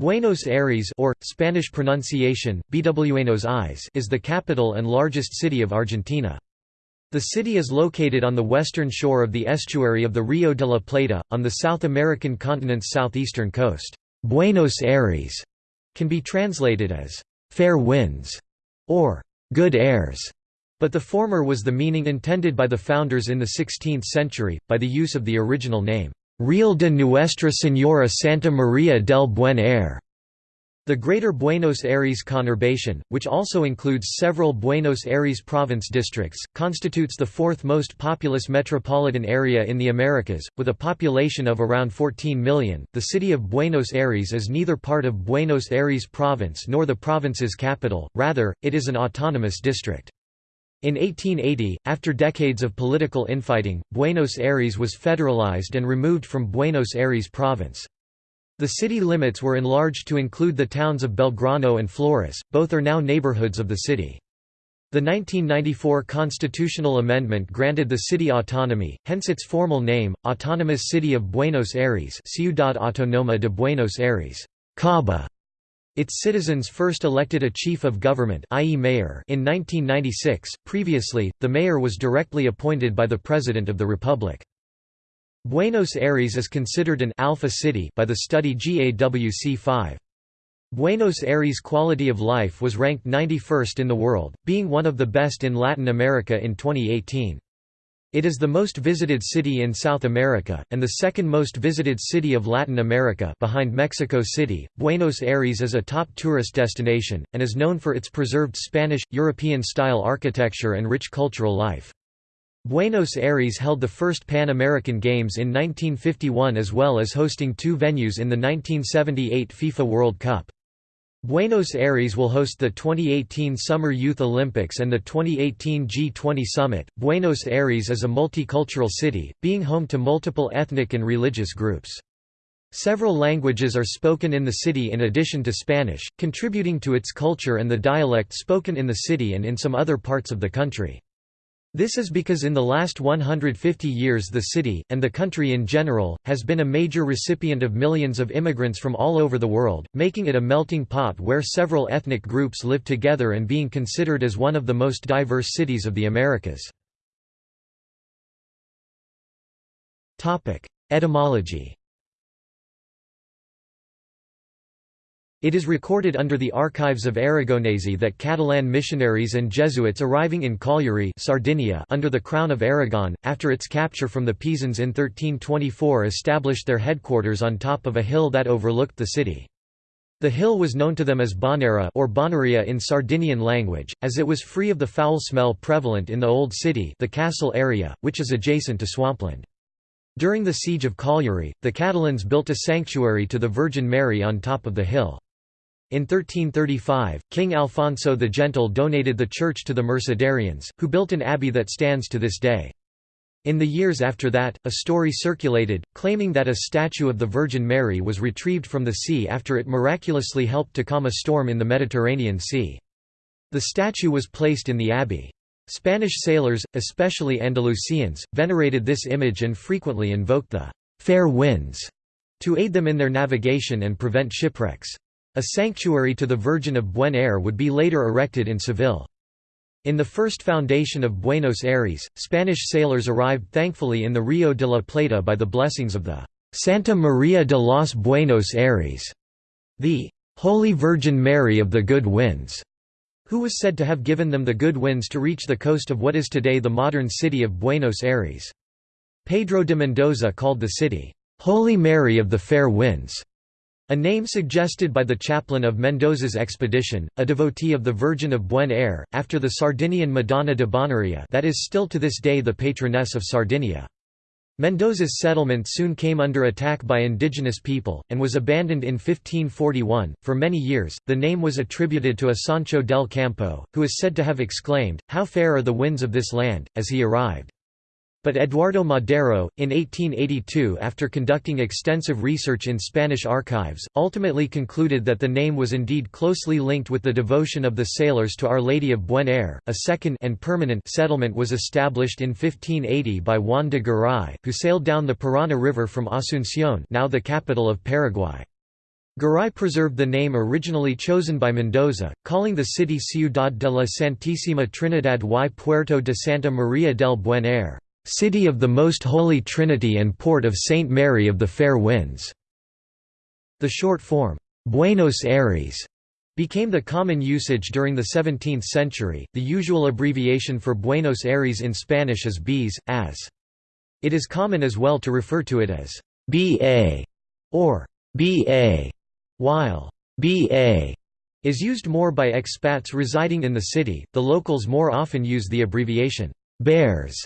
Buenos Aires or, Spanish pronunciation, Buenos Aires is the capital and largest city of Argentina. The city is located on the western shore of the estuary of the Rio de la Plata, on the South American continent's southeastern coast. Buenos Aires can be translated as, "...fair winds", or "...good airs", but the former was the meaning intended by the founders in the 16th century, by the use of the original name, Real de Nuestra Señora Santa Maria del Buen Aire. The Greater Buenos Aires conurbation, which also includes several Buenos Aires province districts, constitutes the fourth most populous metropolitan area in the Americas, with a population of around 14 million. The city of Buenos Aires is neither part of Buenos Aires province nor the province's capital, rather, it is an autonomous district. In 1880, after decades of political infighting, Buenos Aires was federalized and removed from Buenos Aires province. The city limits were enlarged to include the towns of Belgrano and Flores, both are now neighborhoods of the city. The 1994 constitutional amendment granted the city autonomy, hence its formal name, Autonomous City of Buenos Aires Ciudad Autónoma de Buenos Aires CABA. Its citizens first elected a chief of government i.e. mayor in 1996, previously, the mayor was directly appointed by the President of the Republic. Buenos Aires is considered an alpha city by the study GAWC5. Buenos Aires' quality of life was ranked 91st in the world, being one of the best in Latin America in 2018. It is the most visited city in South America, and the second most visited city of Latin America behind Mexico City. Buenos Aires is a top tourist destination, and is known for its preserved Spanish, European-style architecture and rich cultural life. Buenos Aires held the first Pan American Games in 1951 as well as hosting two venues in the 1978 FIFA World Cup. Buenos Aires will host the 2018 Summer Youth Olympics and the 2018 G20 Summit. Buenos Aires is a multicultural city, being home to multiple ethnic and religious groups. Several languages are spoken in the city in addition to Spanish, contributing to its culture and the dialect spoken in the city and in some other parts of the country. This is because in the last 150 years the city, and the country in general, has been a major recipient of millions of immigrants from all over the world, making it a melting pot where several ethnic groups live together and being considered as one of the most diverse cities of the Americas. Etymology It is recorded under the archives of Aragonese that Catalan missionaries and Jesuits arriving in Cagliari Sardinia under the Crown of Aragon, after its capture from the Pisans in 1324 established their headquarters on top of a hill that overlooked the city. The hill was known to them as Bonera or Bonaria in Sardinian language, as it was free of the foul smell prevalent in the Old City the castle area, which is adjacent to swampland. During the siege of Cagliari, the Catalans built a sanctuary to the Virgin Mary on top of the hill. In 1335, King Alfonso the Gentle donated the church to the Mercedarians, who built an abbey that stands to this day. In the years after that, a story circulated, claiming that a statue of the Virgin Mary was retrieved from the sea after it miraculously helped to calm a storm in the Mediterranean Sea. The statue was placed in the abbey. Spanish sailors, especially Andalusians, venerated this image and frequently invoked the «fair winds» to aid them in their navigation and prevent shipwrecks. A sanctuary to the Virgin of Buen Aire would be later erected in Seville. In the first foundation of Buenos Aires, Spanish sailors arrived thankfully in the Rio de la Plata by the blessings of the Santa Maria de los Buenos Aires, the Holy Virgin Mary of the Good Winds, who was said to have given them the good winds to reach the coast of what is today the modern city of Buenos Aires. Pedro de Mendoza called the city, Holy Mary of the Fair Winds. A name suggested by the chaplain of Mendoza's expedition, a devotee of the Virgin of Buen Aire, after the Sardinian Madonna de Bonaria that is still to this day the patroness of Sardinia. Mendoza's settlement soon came under attack by indigenous people, and was abandoned in 1541. For many years, the name was attributed to a Sancho del Campo, who is said to have exclaimed, How fair are the winds of this land, as he arrived. But Eduardo Madero, in 1882 after conducting extensive research in Spanish archives, ultimately concluded that the name was indeed closely linked with the devotion of the sailors to Our Lady of Buen Aire. A second and permanent settlement was established in 1580 by Juan de Garay, who sailed down the Parana River from Asunción now the capital of Paraguay. Garay preserved the name originally chosen by Mendoza, calling the city Ciudad de la Santísima Trinidad y Puerto de Santa Maria del Buen Aire, City of the Most Holy Trinity and Port of Saint Mary of the Fair Winds. The short form, Buenos Aires, became the common usage during the 17th century. The usual abbreviation for Buenos Aires in Spanish is BES, as. It is common as well to refer to it as BA or BA, while BA is used more by expats residing in the city. The locals more often use the abbreviation Baires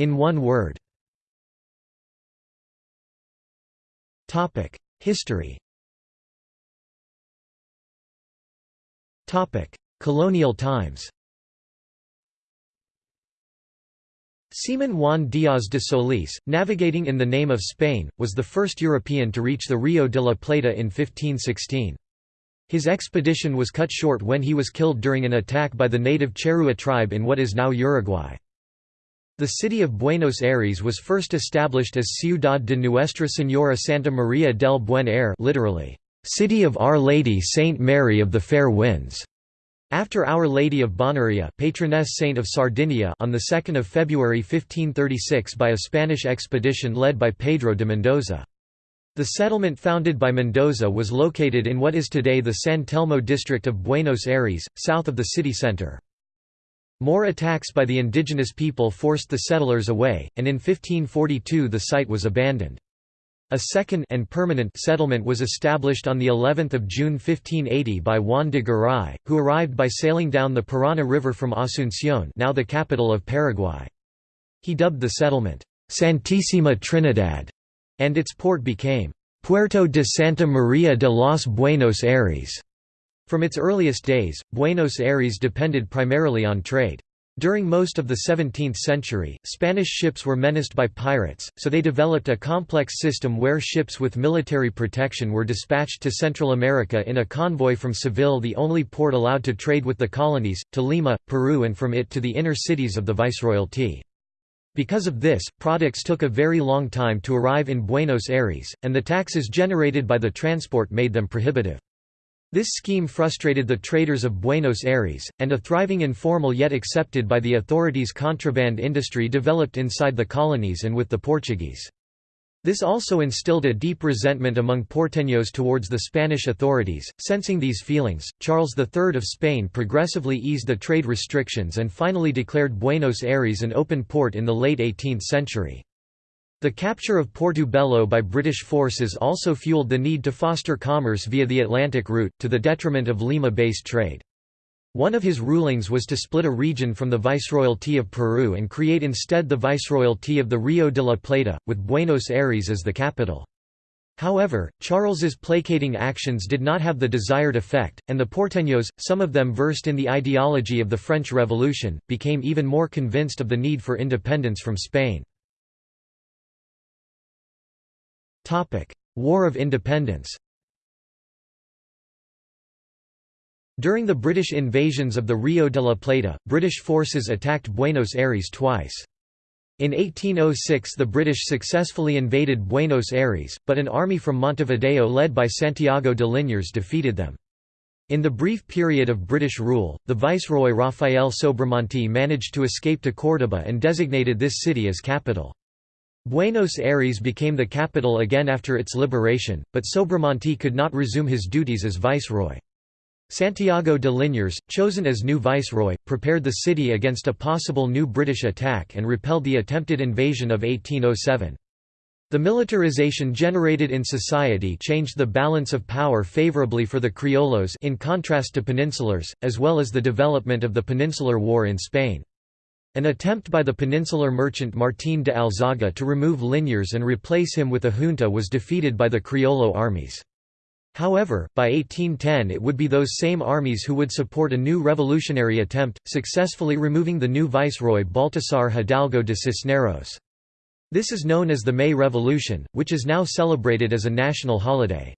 in one word. History. Colonial times. Seaman Juan Díaz de Solís, navigating in the name of Spain, was the first European to reach the Rio de la Plata in 1516. His expedition was cut short when he was killed during an attack by the native Charrúa tribe in what is now Uruguay. The city of Buenos Aires was first established as Ciudad de Nuestra Señora Santa Maria del Buen Aire literally, City of Our Lady Saint Mary of the Fair Winds. After Our Lady of Bonaria patroness saint of Sardinia on 2 February 1536 by a Spanish expedition led by Pedro de Mendoza. The settlement founded by Mendoza was located in what is today the San Telmo district of Buenos Aires, south of the city center. More attacks by the indigenous people forced the settlers away, and in 1542 the site was abandoned. A second and permanent settlement was established on the 11th of June 1580 by Juan de Garay, who arrived by sailing down the Parana River from Asunción, now the capital of Paraguay. He dubbed the settlement Santísima Trinidad, and its port became Puerto de Santa Maria de los Buenos Aires. From its earliest days, Buenos Aires depended primarily on trade. During most of the 17th century, Spanish ships were menaced by pirates, so they developed a complex system where ships with military protection were dispatched to Central America in a convoy from Seville the only port allowed to trade with the colonies, to Lima, Peru and from it to the inner cities of the Viceroyalty. Because of this, products took a very long time to arrive in Buenos Aires, and the taxes generated by the transport made them prohibitive. This scheme frustrated the traders of Buenos Aires, and a thriving informal yet accepted by the authorities contraband industry developed inside the colonies and with the Portuguese. This also instilled a deep resentment among porteños towards the Spanish authorities. Sensing these feelings, Charles III of Spain progressively eased the trade restrictions and finally declared Buenos Aires an open port in the late 18th century. The capture of Portobello by British forces also fueled the need to foster commerce via the Atlantic route, to the detriment of Lima-based trade. One of his rulings was to split a region from the Viceroyalty of Peru and create instead the Viceroyalty of the Rio de la Plata, with Buenos Aires as the capital. However, Charles's placating actions did not have the desired effect, and the porteños, some of them versed in the ideology of the French Revolution, became even more convinced of the need for independence from Spain. War of Independence During the British invasions of the Rio de la Plata, British forces attacked Buenos Aires twice. In 1806 the British successfully invaded Buenos Aires, but an army from Montevideo led by Santiago de Liniers defeated them. In the brief period of British rule, the Viceroy Rafael Sobremonte managed to escape to Córdoba and designated this city as capital. Buenos Aires became the capital again after its liberation, but Sobremonte could not resume his duties as viceroy. Santiago de Liniers, chosen as new viceroy, prepared the city against a possible new British attack and repelled the attempted invasion of 1807. The militarization generated in society changed the balance of power favorably for the criollos in contrast to peninsulars, as well as the development of the Peninsular War in Spain. An attempt by the peninsular merchant Martín de Alzaga to remove Liniers and replace him with a junta was defeated by the Criollo armies. However, by 1810 it would be those same armies who would support a new revolutionary attempt, successfully removing the new viceroy Baltasar Hidalgo de Cisneros. This is known as the May Revolution, which is now celebrated as a national holiday.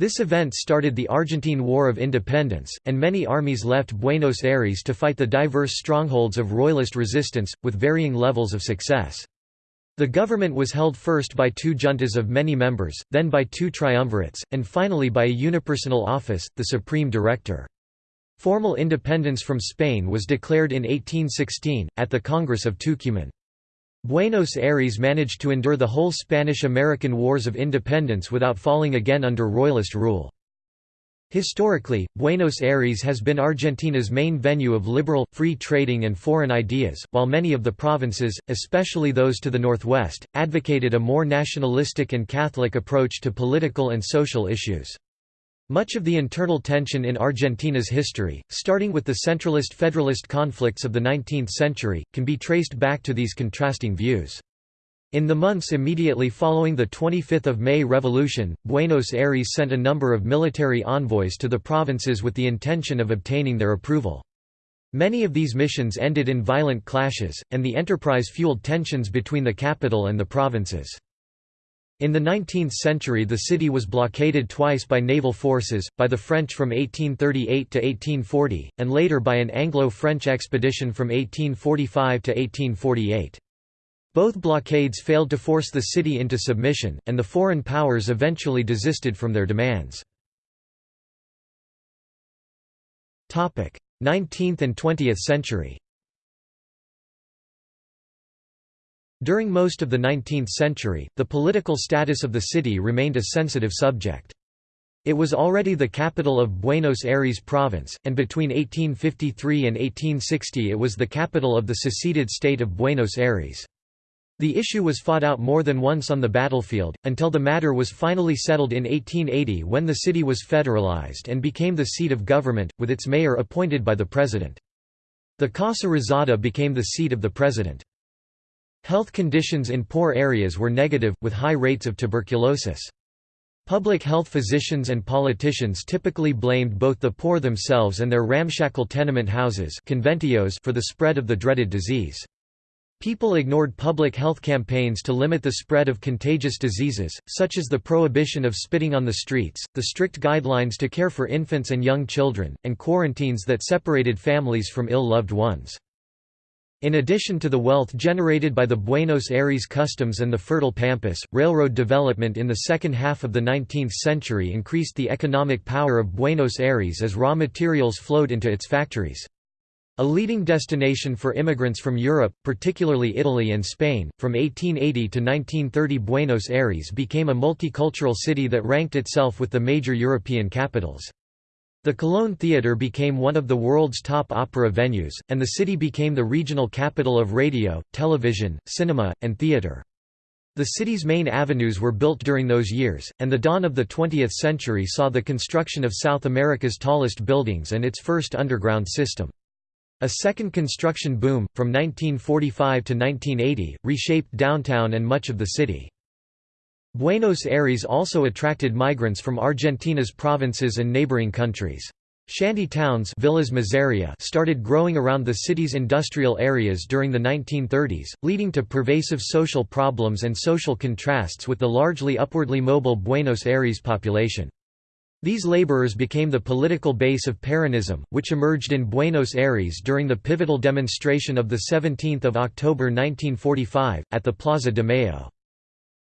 This event started the Argentine War of Independence, and many armies left Buenos Aires to fight the diverse strongholds of royalist resistance, with varying levels of success. The government was held first by two juntas of many members, then by two triumvirates, and finally by a unipersonal office, the Supreme Director. Formal independence from Spain was declared in 1816, at the Congress of Tucumán. Buenos Aires managed to endure the whole Spanish–American Wars of Independence without falling again under Royalist rule. Historically, Buenos Aires has been Argentina's main venue of liberal, free trading and foreign ideas, while many of the provinces, especially those to the northwest, advocated a more nationalistic and Catholic approach to political and social issues. Much of the internal tension in Argentina's history, starting with the centralist-federalist conflicts of the 19th century, can be traced back to these contrasting views. In the months immediately following the 25 May Revolution, Buenos Aires sent a number of military envoys to the provinces with the intention of obtaining their approval. Many of these missions ended in violent clashes, and the enterprise fueled tensions between the capital and the provinces. In the 19th century the city was blockaded twice by naval forces, by the French from 1838 to 1840, and later by an Anglo-French expedition from 1845 to 1848. Both blockades failed to force the city into submission, and the foreign powers eventually desisted from their demands. 19th and 20th century During most of the 19th century, the political status of the city remained a sensitive subject. It was already the capital of Buenos Aires province, and between 1853 and 1860 it was the capital of the seceded state of Buenos Aires. The issue was fought out more than once on the battlefield, until the matter was finally settled in 1880 when the city was federalized and became the seat of government, with its mayor appointed by the president. The Casa Rosada became the seat of the president. Health conditions in poor areas were negative, with high rates of tuberculosis. Public health physicians and politicians typically blamed both the poor themselves and their ramshackle tenement houses conventillos for the spread of the dreaded disease. People ignored public health campaigns to limit the spread of contagious diseases, such as the prohibition of spitting on the streets, the strict guidelines to care for infants and young children, and quarantines that separated families from ill-loved ones. In addition to the wealth generated by the Buenos Aires customs and the fertile pampas, railroad development in the second half of the 19th century increased the economic power of Buenos Aires as raw materials flowed into its factories. A leading destination for immigrants from Europe, particularly Italy and Spain, from 1880 to 1930 Buenos Aires became a multicultural city that ranked itself with the major European capitals. The Colón Theatre became one of the world's top opera venues, and the city became the regional capital of radio, television, cinema, and theatre. The city's main avenues were built during those years, and the dawn of the 20th century saw the construction of South America's tallest buildings and its first underground system. A second construction boom, from 1945 to 1980, reshaped downtown and much of the city. Buenos Aires also attracted migrants from Argentina's provinces and neighboring countries. Shanty towns villas Miseria started growing around the city's industrial areas during the 1930s, leading to pervasive social problems and social contrasts with the largely upwardly mobile Buenos Aires population. These laborers became the political base of Peronism, which emerged in Buenos Aires during the pivotal demonstration of 17 October 1945, at the Plaza de Mayo.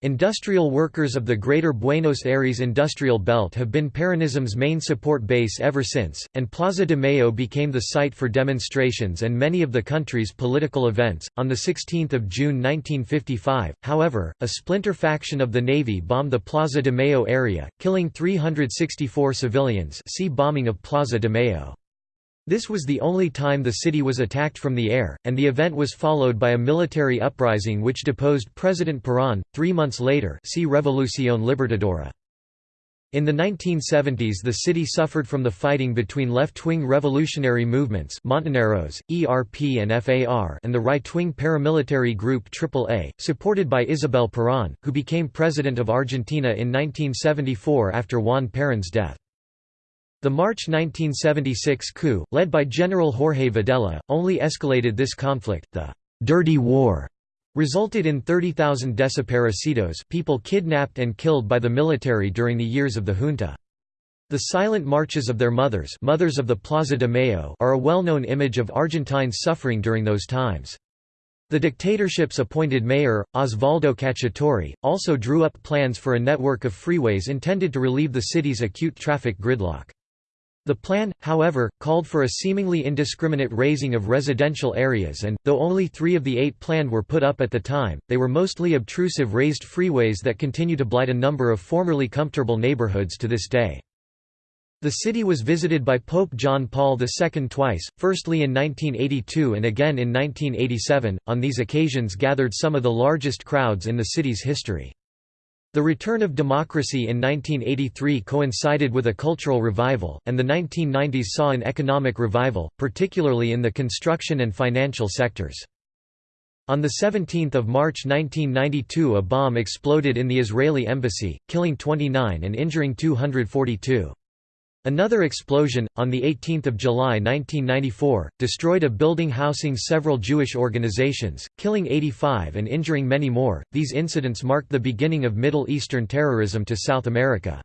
Industrial workers of the Greater Buenos Aires industrial belt have been Peronism's main support base ever since, and Plaza de Mayo became the site for demonstrations and many of the country's political events. On 16 June 1955, however, a splinter faction of the Navy bombed the Plaza de Mayo area, killing 364 civilians see Bombing of Plaza de Mayo. This was the only time the city was attacked from the air, and the event was followed by a military uprising which deposed President Perón. Three months later, see Revolución Libertadora. In the 1970s the city suffered from the fighting between left-wing revolutionary movements Montoneros, ERP and FAR and the right-wing paramilitary group AAA, supported by Isabel Perón, who became president of Argentina in 1974 after Juan Perón's death. The March 1976 coup, led by General Jorge Videla, only escalated this conflict. The «Dirty War» resulted in 30,000 desaparecidos people kidnapped and killed by the military during the years of the junta. The silent marches of their mothers, mothers of the Plaza de Mayo are a well-known image of Argentines suffering during those times. The dictatorship's appointed mayor, Osvaldo Cacciatore, also drew up plans for a network of freeways intended to relieve the city's acute traffic gridlock. The plan, however, called for a seemingly indiscriminate razing of residential areas and, though only three of the eight planned were put up at the time, they were mostly obtrusive raised freeways that continue to blight a number of formerly comfortable neighborhoods to this day. The city was visited by Pope John Paul II twice, firstly in 1982 and again in 1987, on these occasions gathered some of the largest crowds in the city's history. The return of democracy in 1983 coincided with a cultural revival, and the 1990s saw an economic revival, particularly in the construction and financial sectors. On 17 March 1992 a bomb exploded in the Israeli embassy, killing 29 and injuring 242. Another explosion, on 18 July 1994, destroyed a building housing several Jewish organizations, killing 85 and injuring many more. These incidents marked the beginning of Middle Eastern terrorism to South America.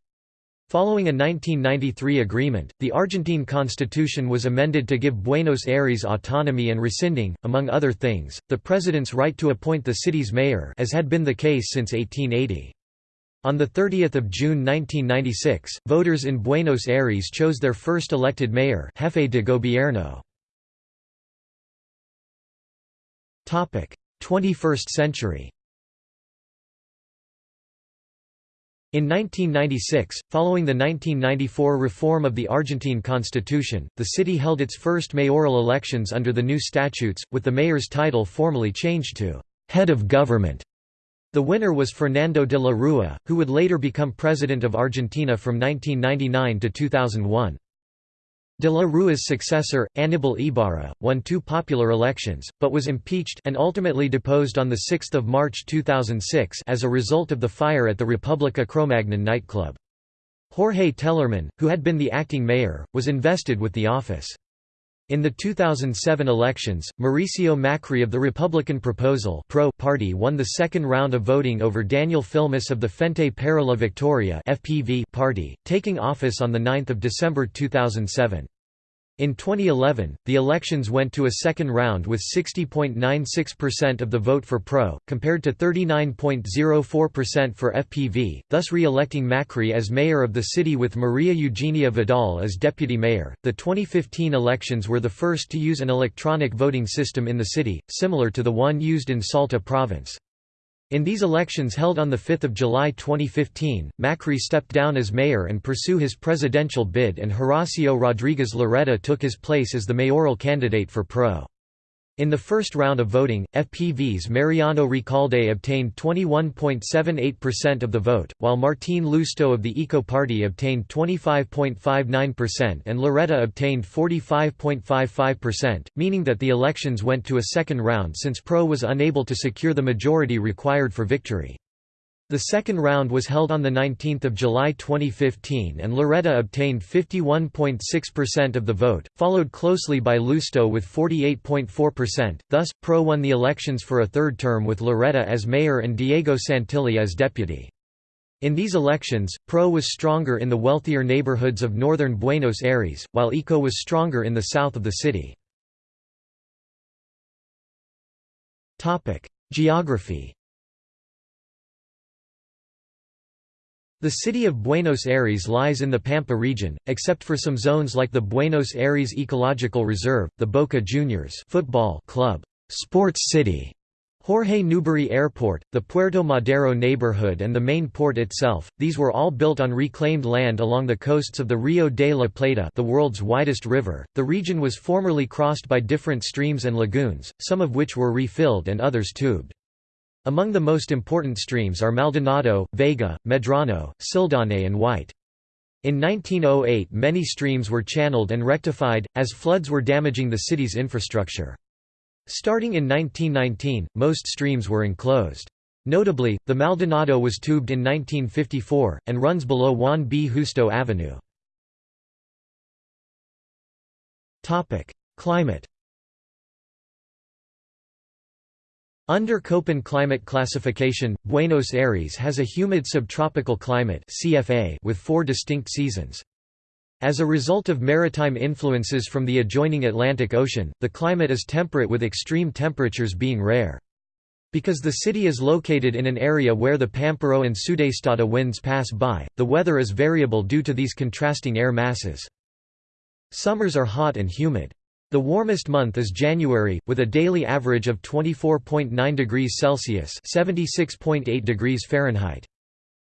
Following a 1993 agreement, the Argentine constitution was amended to give Buenos Aires autonomy and rescinding, among other things, the president's right to appoint the city's mayor as had been the case since 1880. On 30 June 1996, voters in Buenos Aires chose their first elected mayor Jefe de Gobierno. 21st century In 1996, following the 1994 reform of the Argentine constitution, the city held its first mayoral elections under the new statutes, with the mayor's title formally changed to «head of government» The winner was Fernando de la Rúa, who would later become president of Argentina from 1999 to 2001. De la Rúa's successor, Aníbal Ibarra, won two popular elections, but was impeached and ultimately deposed on 6 March 2006 as a result of the fire at the República Cromagnon nightclub. Jorge Telerman, who had been the acting mayor, was invested with the office. In the 2007 elections, Mauricio Macri of the Republican Proposal Pro party won the second round of voting over Daniel Filmus of the Frente para la Victoria FPV party, taking office on 9 December 2007. In 2011, the elections went to a second round with 60.96% of the vote for PRO, compared to 39.04% for FPV, thus re electing Macri as mayor of the city with Maria Eugenia Vidal as deputy mayor. The 2015 elections were the first to use an electronic voting system in the city, similar to the one used in Salta province. In these elections held on 5 July 2015, Macri stepped down as mayor and pursue his presidential bid and Horacio Rodriguez Larreta took his place as the mayoral candidate for PRO. In the first round of voting, FPV's Mariano Recalde obtained 21.78% of the vote, while Martín Lousteau of the Eco Party obtained 25.59% and Larreta obtained 45.55%, meaning that the elections went to a second round since PRO was unable to secure the majority required for victory. The second round was held on 19 July 2015 and Larreta obtained 51.6% of the vote, followed closely by Lousteau with 48.4%, thus, PRO won the elections for a third term with Larreta as mayor and Diego Santilli as deputy. In these elections, PRO was stronger in the wealthier neighborhoods of northern Buenos Aires, while ECO was stronger in the south of the city. Geography The city of Buenos Aires lies in the Pampa region, except for some zones like the Buenos Aires Ecological Reserve, the Boca Juniors football club, Sports City, Jorge Newbery Airport, the Puerto Madero neighborhood and the main port itself, these were all built on reclaimed land along the coasts of the Rio de la Plata the world's widest river. The region was formerly crossed by different streams and lagoons, some of which were refilled and others tubed. Among the most important streams are Maldonado, Vega, Medrano, Cildáñez and White. In 1908 many streams were channeled and rectified, as floods were damaging the city's infrastructure. Starting in 1919, most streams were enclosed. Notably, the Maldonado was tubed in 1954, and runs below Juan B. Justo Avenue. Climate Under Köppen climate classification, Buenos Aires has a humid subtropical climate CFA with four distinct seasons. As a result of maritime influences from the adjoining Atlantic Ocean, the climate is temperate with extreme temperatures being rare. Because the city is located in an area where the Pampero and Sudestada winds pass by, the weather is variable due to these contrasting air masses. Summers are hot and humid. The warmest month is January, with a daily average of 24.9 degrees Celsius (76.8 degrees Fahrenheit).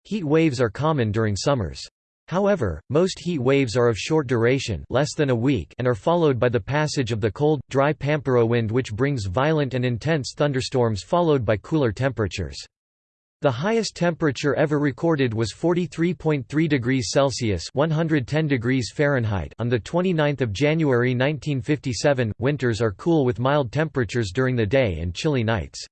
Heat waves are common during summers. However, most heat waves are of short duration less than a week and are followed by the passage of the cold, dry Pampero wind which brings violent and intense thunderstorms followed by cooler temperatures. The highest temperature ever recorded was 43.3 degrees Celsius (110 degrees Fahrenheit) on the 29th of January 1957. Winters are cool with mild temperatures during the day and chilly nights.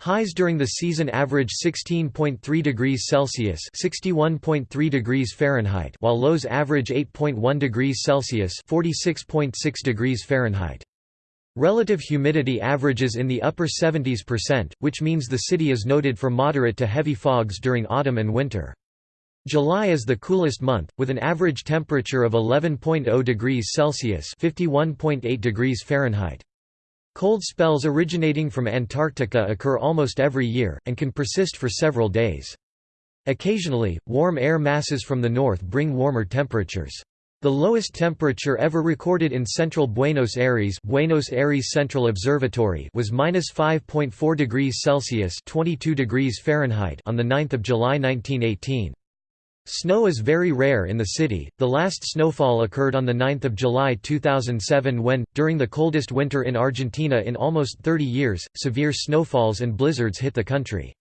Highs during the season average 16.3 degrees Celsius (61.3 degrees Fahrenheit), while lows average 8.1 degrees Celsius (46.6 degrees Fahrenheit). Relative humidity averages in the upper 70s%, percent, which means the city is noted for moderate to heavy fogs during autumn and winter. July is the coolest month, with an average temperature of 11.0 degrees Celsius (51.8 degrees Fahrenheit). Cold spells originating from Antarctica occur almost every year, and can persist for several days. Occasionally, warm air masses from the north bring warmer temperatures. The lowest temperature ever recorded in central Buenos Aires, Buenos Aires Central Observatory was -5.4 degrees Celsius (22 degrees Fahrenheit) on the 9th of July 1918. Snow is very rare in the city. The last snowfall occurred on the 9th of July 2007 when, during the coldest winter in Argentina in almost 30 years, severe snowfalls and blizzards hit the country.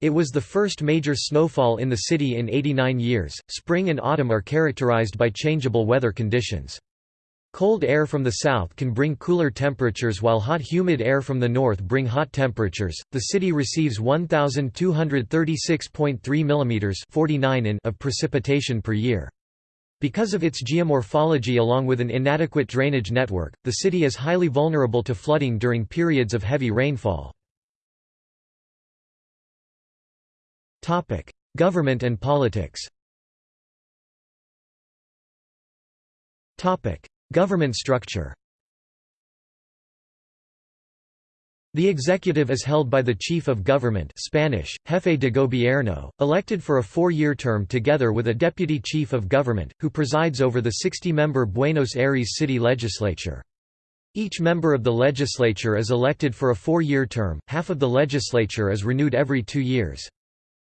It was the first major snowfall in the city in 89 years. Spring and autumn are characterized by changeable weather conditions. Cold air from the south can bring cooler temperatures while hot humid air from the north bring hot temperatures. The city receives 1236.3 mm 49 in of precipitation per year. Because of its geomorphology along with an inadequate drainage network, the city is highly vulnerable to flooding during periods of heavy rainfall. Government and politics. Government structure The executive is held by the chief of government Spanish, jefe de gobierno, elected for a four-year term together with a deputy chief of government, who presides over the 60-member Buenos Aires city legislature. Each member of the legislature is elected for a four-year term, half of the legislature is renewed every two years.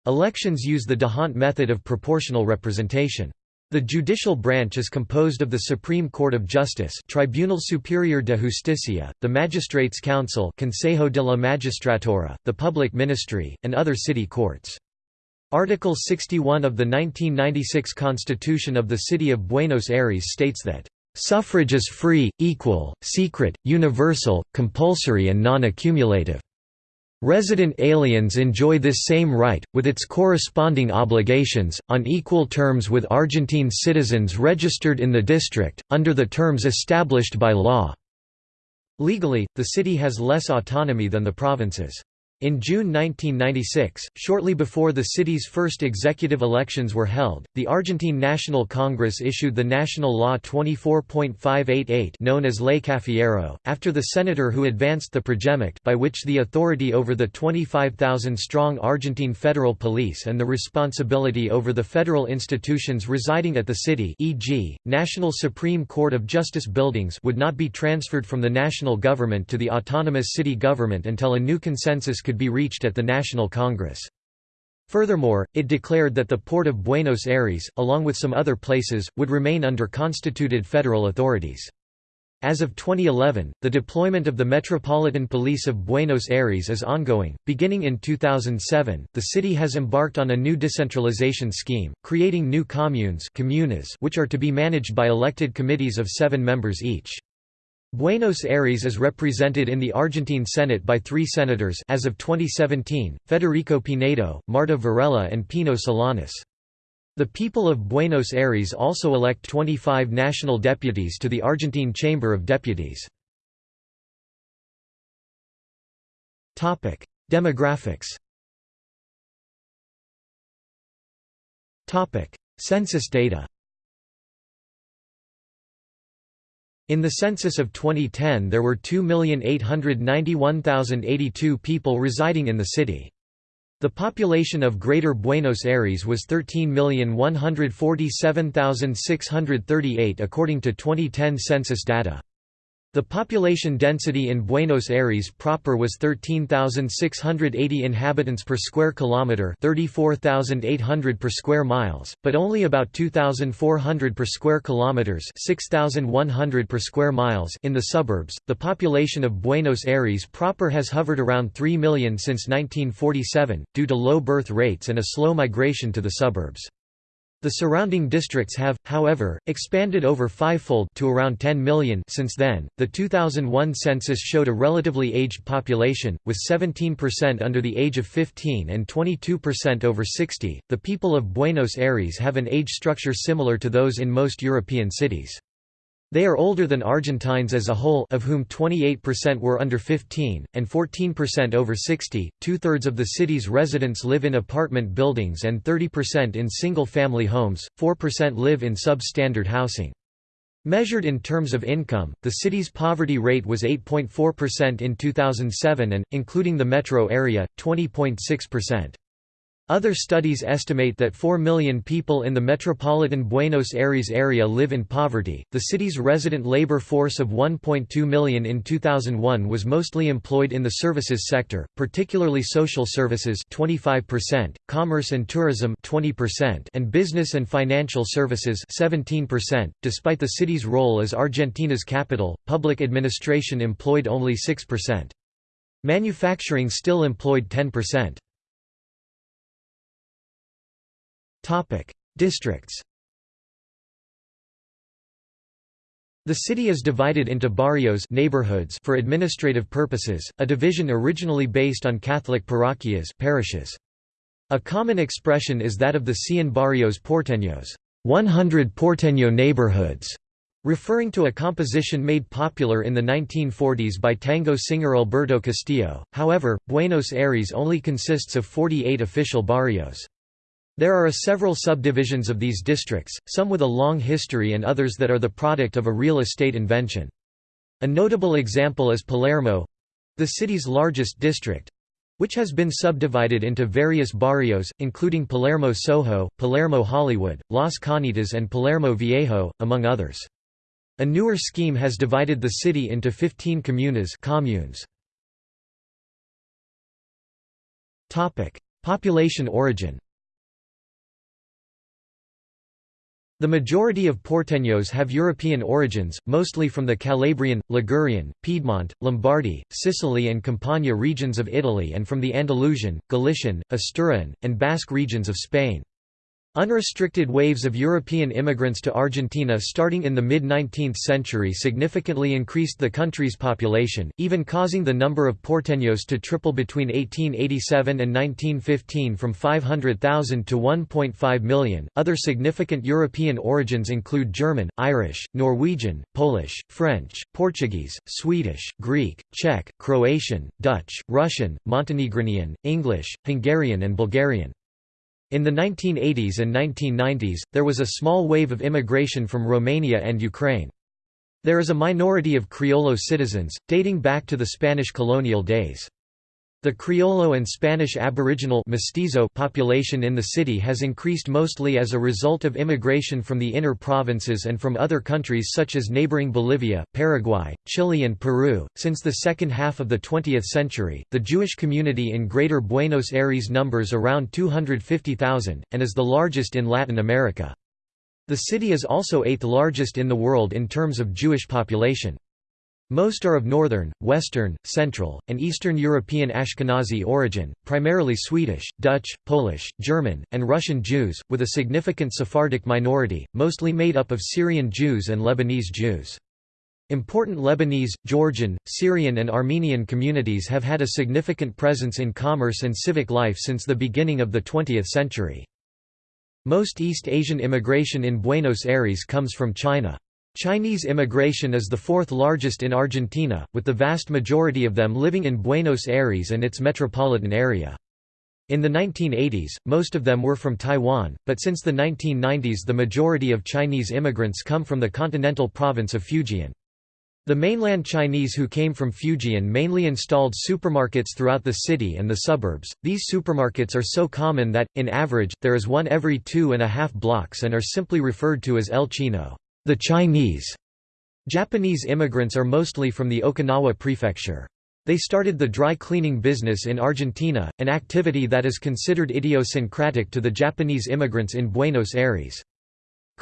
Elections use the D'Hondt method of proportional representation. The judicial branch is composed of the Supreme Court of Justice Tribunal Superior de Justicia, the Magistrates' Council Consejo de la Magistratura, the Public Ministry, and other city courts. Article 61 of the 1996 Constitution of the City of Buenos Aires states that, "...suffrage is free, equal, secret, universal, compulsory and non-accumulative." Resident aliens enjoy this same right, with its corresponding obligations, on equal terms with Argentine citizens registered in the district, under the terms established by law. Legally, the city has less autonomy than the provinces. In June 1996, shortly before the city's first executive elections were held, the Argentine National Congress issued the National Law 24.588 known as Ley Cafiero, after the senator who advanced the project by which the authority over the 25,000-strong Argentine federal police and the responsibility over the federal institutions residing at the city e.g., National Supreme Court of Justice buildings would not be transferred from the national government to the autonomous city government until a new consensus could could be reached at the National Congress. Furthermore, it declared that the port of Buenos Aires, along with some other places, would remain under constituted federal authorities. As of 2011, the deployment of the Metropolitan Police of Buenos Aires is ongoing. Beginning in 2007, the city has embarked on a new decentralization scheme, creating new communes comunas which are to be managed by elected committees of seven members each. Buenos Aires is represented in the Argentine Senate by three senators as of 2017, Federico Pinedo, Marta Varela and Pino Solanas. The people of Buenos Aires also elect 25 national deputies to the Argentine Chamber of Deputies. Demographics Census data In the census of 2010 there were 2,891,082 people residing in the city. The population of Greater Buenos Aires was 13,147,638 according to 2010 census data. The population density in Buenos Aires proper was 13,680 inhabitants per square kilometre 34,800 per square miles, but only about 2,400 per square kilometres 6,100 per square miles in the suburbs. The population of Buenos Aires proper has hovered around 3 million since 1947, due to low birth rates and a slow migration to the suburbs. The surrounding districts have, however, expanded over fivefold to around 10 million since then. The 2001 census showed a relatively aged population, with 17% under the age of 15 and 22% over 60. The people of Buenos Aires have an age structure similar to those in most European cities. They are older than Argentines as a whole of whom 28% were under 15, and 14% over 60. Two-thirds of the city's residents live in apartment buildings and 30% in single-family homes, 4% live in substandard housing. Measured in terms of income, the city's poverty rate was 8.4% in 2007 and, including the metro area, 20.6%. Other studies estimate that 4 million people in the metropolitan Buenos Aires area live in poverty. The city's resident labor force of 1.2 million in 2001 was mostly employed in the services sector, particularly social services 25%, commerce and tourism 20%, and business and financial services 17%. Despite the city's role as Argentina's capital, public administration employed only 6%. Manufacturing still employed 10%. Topic: Districts. The city is divided into barrios neighborhoods for administrative purposes, a division originally based on Catholic parroquias parishes. A common expression is that of the Cien Barrios Porteños 100 Porteño neighborhoods, referring to a composition made popular in the 1940s by tango singer Alberto Castillo. However, Buenos Aires only consists of 48 official barrios. There are several subdivisions of these districts, some with a long history and others that are the product of a real estate invention. A notable example is Palermo—the city's largest district, which has been subdivided into various barrios, including Palermo Soho, Palermo Hollywood, Las Canitas and Palermo Viejo, among others. A newer scheme has divided the city into 15 comunas communes. Population origin The majority of Porteños have European origins, mostly from the Calabrian, Ligurian, Piedmont, Lombardy, Sicily and Campania regions of Italy and from the Andalusian, Galician, Asturian, and Basque regions of Spain. Unrestricted waves of European immigrants to Argentina starting in the mid-19th century significantly increased the country's population, even causing the number of porteños to triple between 1887 and 1915 from 500,000 to 1.5 million. Other significant European origins include German, Irish, Norwegian, Polish, French, Portuguese, Swedish, Greek, Czech, Croatian, Dutch, Russian, Montenegrinian, English, Hungarian and Bulgarian. In the 1980s and 1990s, there was a small wave of immigration from Romania and Ukraine. There is a minority of Criollo citizens, dating back to the Spanish colonial days. The Criollo and Spanish Aboriginal mestizo population in the city has increased mostly as a result of immigration from the inner provinces and from other countries such as neighboring Bolivia, Paraguay, Chile, and Peru. Since the second half of the 20th century, the Jewish community in Greater Buenos Aires numbers around 250,000, and is the largest in Latin America. The city is also eighth largest in the world in terms of Jewish population. Most are of northern, western, central, and eastern European Ashkenazi origin, primarily Swedish, Dutch, Polish, German, and Russian Jews, with a significant Sephardic minority, mostly made up of Syrian Jews and Lebanese Jews. Important Lebanese, Georgian, Syrian and Armenian communities have had a significant presence in commerce and civic life since the beginning of the 20th century. Most East Asian immigration in Buenos Aires comes from China. Chinese immigration is the fourth largest in Argentina, with the vast majority of them living in Buenos Aires and its metropolitan area. In the 1980s, most of them were from Taiwan, but since the 1990s the majority of Chinese immigrants come from the continental province of Fujian. The mainland Chinese who came from Fujian mainly installed supermarkets throughout the city and the suburbs. These supermarkets are so common that, in average, there is one every two and a half blocks and are simply referred to as El Chino, the Chinese. Japanese immigrants are mostly from the Okinawa prefecture. They started the dry cleaning business in Argentina, an activity that is considered idiosyncratic to the Japanese immigrants in Buenos Aires.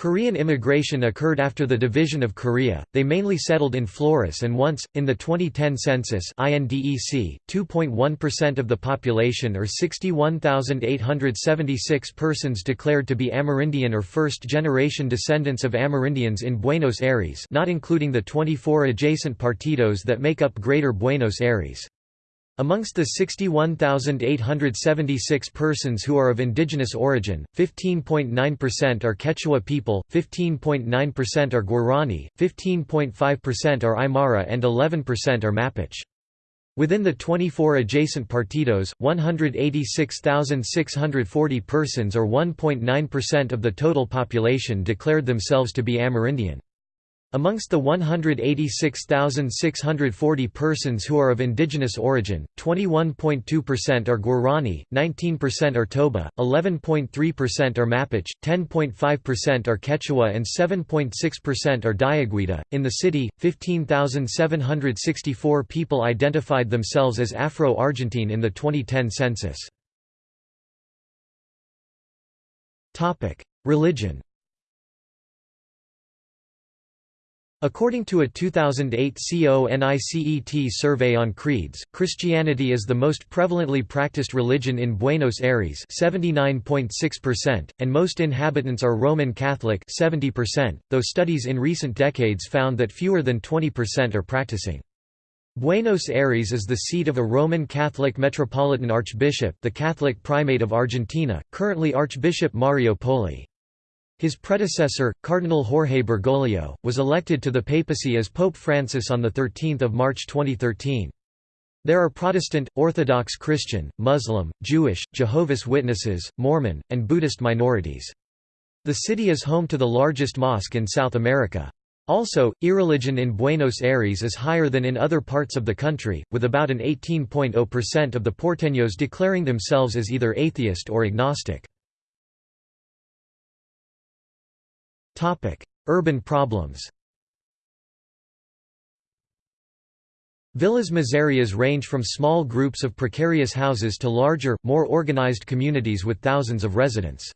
Korean immigration occurred after the division of Korea, they mainly settled in Flores and once, in the 2010 census INDEC, 2.1% of the population or 61,876 persons declared to be Amerindian or first-generation descendants of Amerindians in Buenos Aires not including the 24 adjacent partidos that make up Greater Buenos Aires. Amongst the 61,876 persons who are of indigenous origin, 15.9% are Quechua people, 15.9% are Guarani, 15.5% are Aymara and 11% are Mapuche. Within the 24 adjacent partidos, 186,640 persons or 1.9% of the total population declared themselves to be Amerindian. Amongst the 186,640 persons who are of indigenous origin, 21.2% are Guarani, 19% are Toba, 11.3% are Mapuche, 10.5% are Quechua, and 7.6% are Diaguita. In the city, 15,764 people identified themselves as Afro Argentine in the 2010 census. Religion According to a 2008 CONICET survey on creeds, Christianity is the most prevalently practiced religion in Buenos Aires 79.6%, and most inhabitants are Roman Catholic 70%, though studies in recent decades found that fewer than 20% are practicing. Buenos Aires is the seat of a Roman Catholic Metropolitan Archbishop the Catholic Primate of Argentina, currently Archbishop Mario Poli. His predecessor, Cardinal Jorge Bergoglio, was elected to the papacy as Pope Francis on 13 March 2013. There are Protestant, Orthodox Christian, Muslim, Jewish, Jehovah's Witnesses, Mormon, and Buddhist minorities. The city is home to the largest mosque in South America. Also, irreligion in Buenos Aires is higher than in other parts of the country, with about an 18.0% of the porteños declaring themselves as either atheist or agnostic. Urban problems Villas miserias range from small groups of precarious houses to larger, more organized communities with thousands of residents.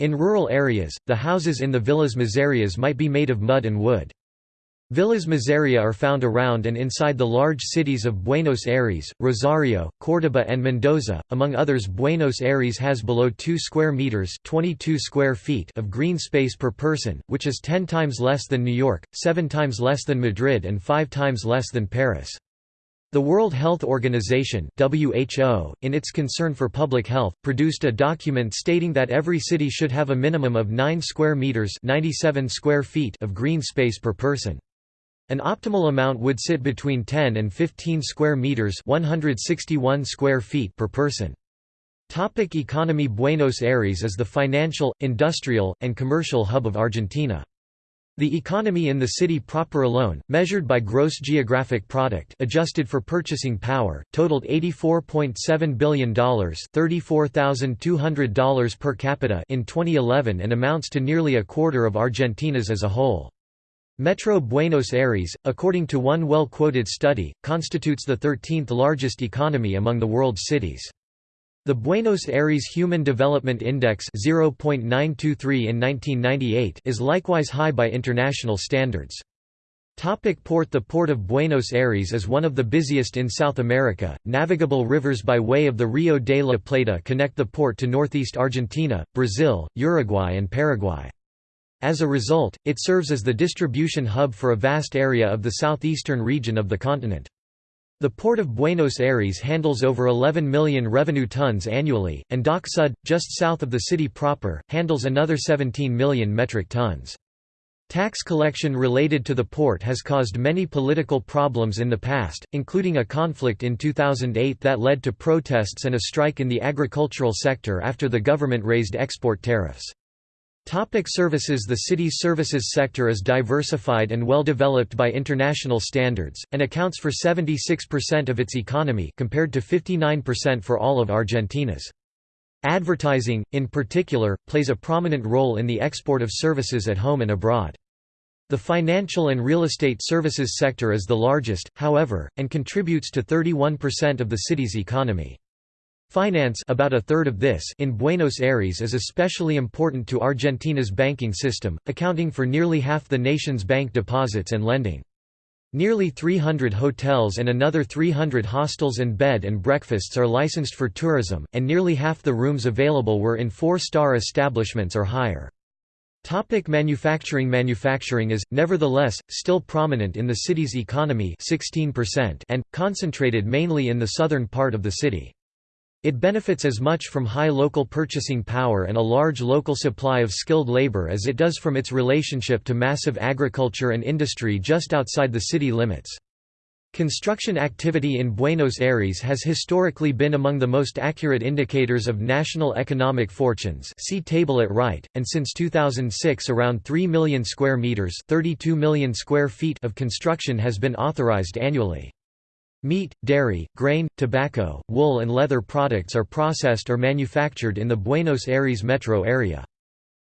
In rural areas, the houses in the villas miserias might be made of mud and wood. Villas Miseria are found around and inside the large cities of Buenos Aires, Rosario, Córdoba and Mendoza. Among others Buenos Aires has below 2 square meters 22 square feet of green space per person, which is 10 times less than New York, 7 times less than Madrid and 5 times less than Paris. The World Health Organization (WHO), in its concern for public health, produced a document stating that every city should have a minimum of 9 square meters (97 square feet) of green space per person. An optimal amount would sit between 10 and 15 square meters, 161 square feet per person. Topic economy Buenos Aires is the financial, industrial, and commercial hub of Argentina. The economy in the city proper alone, measured by gross geographic product adjusted for purchasing power, totaled $84.7 billion $34,200 per capita in 2011 and amounts to nearly a quarter of Argentina's as a whole. Metro Buenos Aires, according to one well-quoted study, constitutes the 13th largest economy among the world's cities. The Buenos Aires Human Development Index 0.923 in 1998 is likewise high by international standards. Topic port The Port of Buenos Aires is one of the busiest in South America. Navigable rivers by way of the Rio de la Plata connect the port to northeast Argentina, Brazil, Uruguay and Paraguay. As a result, it serves as the distribution hub for a vast area of the southeastern region of the continent. The Port of Buenos Aires handles over 11 million revenue tons annually, and Dock Sud, just south of the city proper, handles another 17 million metric tons. Tax collection related to the port has caused many political problems in the past, including a conflict in 2008 that led to protests and a strike in the agricultural sector after the government raised export tariffs. Topic services The city's services sector is diversified and well developed by international standards, and accounts for 76% of its economy compared to 59% for all of Argentina's. Advertising, in particular, plays a prominent role in the export of services at home and abroad. The financial and real estate services sector is the largest, however, and contributes to 31% of the city's economy. Finance about a third of this in Buenos Aires is especially important to Argentina's banking system, accounting for nearly half the nation's bank deposits and lending. Nearly 300 hotels and another 300 hostels and bed and breakfasts are licensed for tourism, and nearly half the rooms available were in four-star establishments or higher. Topic manufacturing Manufacturing is, nevertheless, still prominent in the city's economy 16% and, concentrated mainly in the southern part of the city. It benefits as much from high local purchasing power and a large local supply of skilled labor as it does from its relationship to massive agriculture and industry just outside the city limits. Construction activity in Buenos Aires has historically been among the most accurate indicators of national economic fortunes see table at right, and since 2006 around 3 million square meters 32 million square feet of construction has been authorized annually. Meat, dairy, grain, tobacco, wool and leather products are processed or manufactured in the Buenos Aires metro area.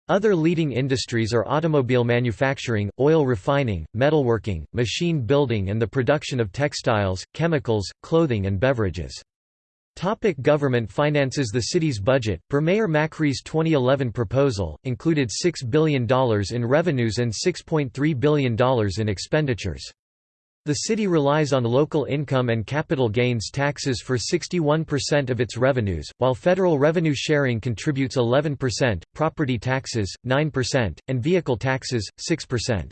Other leading industries are automobile manufacturing, oil refining, metalworking, machine building and the production of textiles, chemicals, clothing and beverages. Topic government finances The city's budget, per Mayor Macri's 2011 proposal, included $6 billion in revenues and $6.3 billion in expenditures. The city relies on local income and capital gains taxes for 61% of its revenues, while federal revenue sharing contributes 11%, property taxes, 9%, and vehicle taxes, 6%.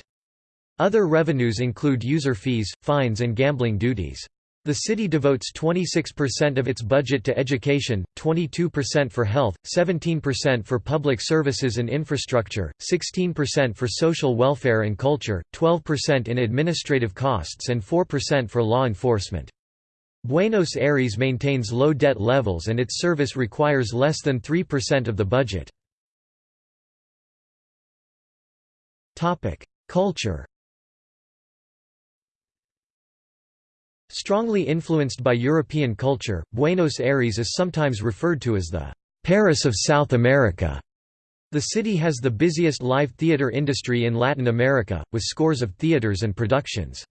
Other revenues include user fees, fines and gambling duties. The city devotes 26% of its budget to education, 22% for health, 17% for public services and infrastructure, 16% for social welfare and culture, 12% in administrative costs and 4% for law enforcement. Buenos Aires maintains low debt levels and its service requires less than 3% of the budget. Culture Strongly influenced by European culture, Buenos Aires is sometimes referred to as the Paris of South America. The city has the busiest live theater industry in Latin America, with scores of theaters and productions.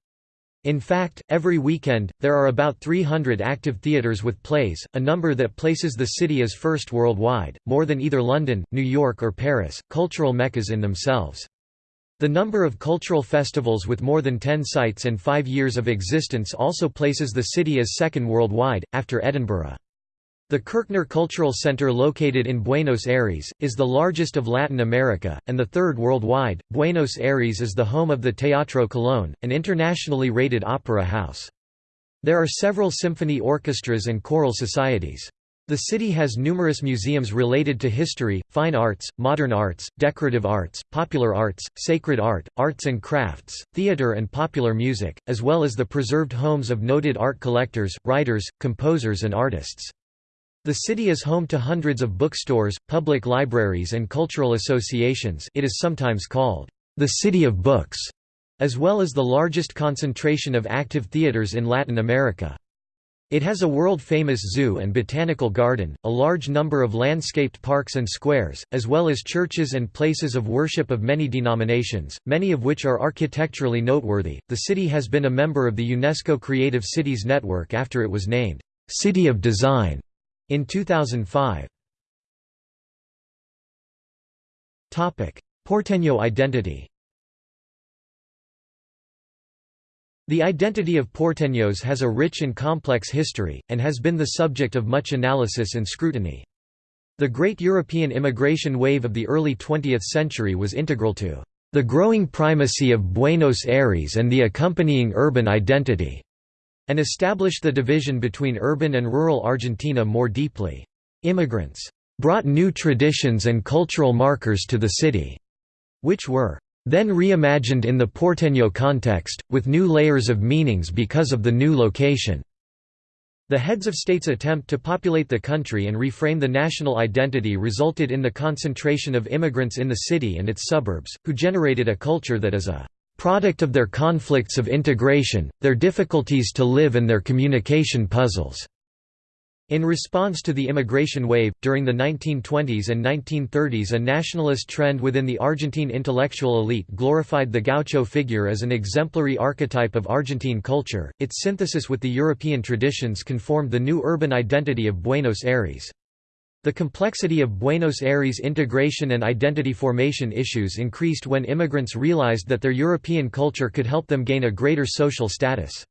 In fact, every weekend, there are about 300 active theaters with plays, a number that places the city as first worldwide, more than either London, New York or Paris, cultural meccas in themselves. The number of cultural festivals with more than 10 sites and five years of existence also places the city as second worldwide, after Edinburgh. The Kirchner Cultural Center located in Buenos Aires, is the largest of Latin America, and the third worldwide. Buenos Aires is the home of the Teatro Colón, an internationally rated opera house. There are several symphony orchestras and choral societies. The city has numerous museums related to history, fine arts, modern arts, decorative arts, popular arts, sacred art, arts and crafts, theater and popular music, as well as the preserved homes of noted art collectors, writers, composers and artists. The city is home to hundreds of bookstores, public libraries and cultural associations it is sometimes called, "...the City of Books", as well as the largest concentration of active theaters in Latin America. It has a world-famous zoo and botanical garden, a large number of landscaped parks and squares, as well as churches and places of worship of many denominations, many of which are architecturally noteworthy. The city has been a member of the UNESCO Creative Cities Network after it was named City of Design in 2005. Topic: Porteño identity. The identity of porteños has a rich and complex history, and has been the subject of much analysis and scrutiny. The great European immigration wave of the early 20th century was integral to the growing primacy of Buenos Aires and the accompanying urban identity, and established the division between urban and rural Argentina more deeply. Immigrants brought new traditions and cultural markers to the city, which were then reimagined in the porteño context, with new layers of meanings because of the new location. The heads of states' attempt to populate the country and reframe the national identity resulted in the concentration of immigrants in the city and its suburbs, who generated a culture that is a product of their conflicts of integration, their difficulties to live and their communication puzzles. In response to the immigration wave, during the 1920s and 1930s a nationalist trend within the Argentine intellectual elite glorified the gaucho figure as an exemplary archetype of Argentine culture, its synthesis with the European traditions conformed the new urban identity of Buenos Aires. The complexity of Buenos Aires integration and identity formation issues increased when immigrants realized that their European culture could help them gain a greater social status.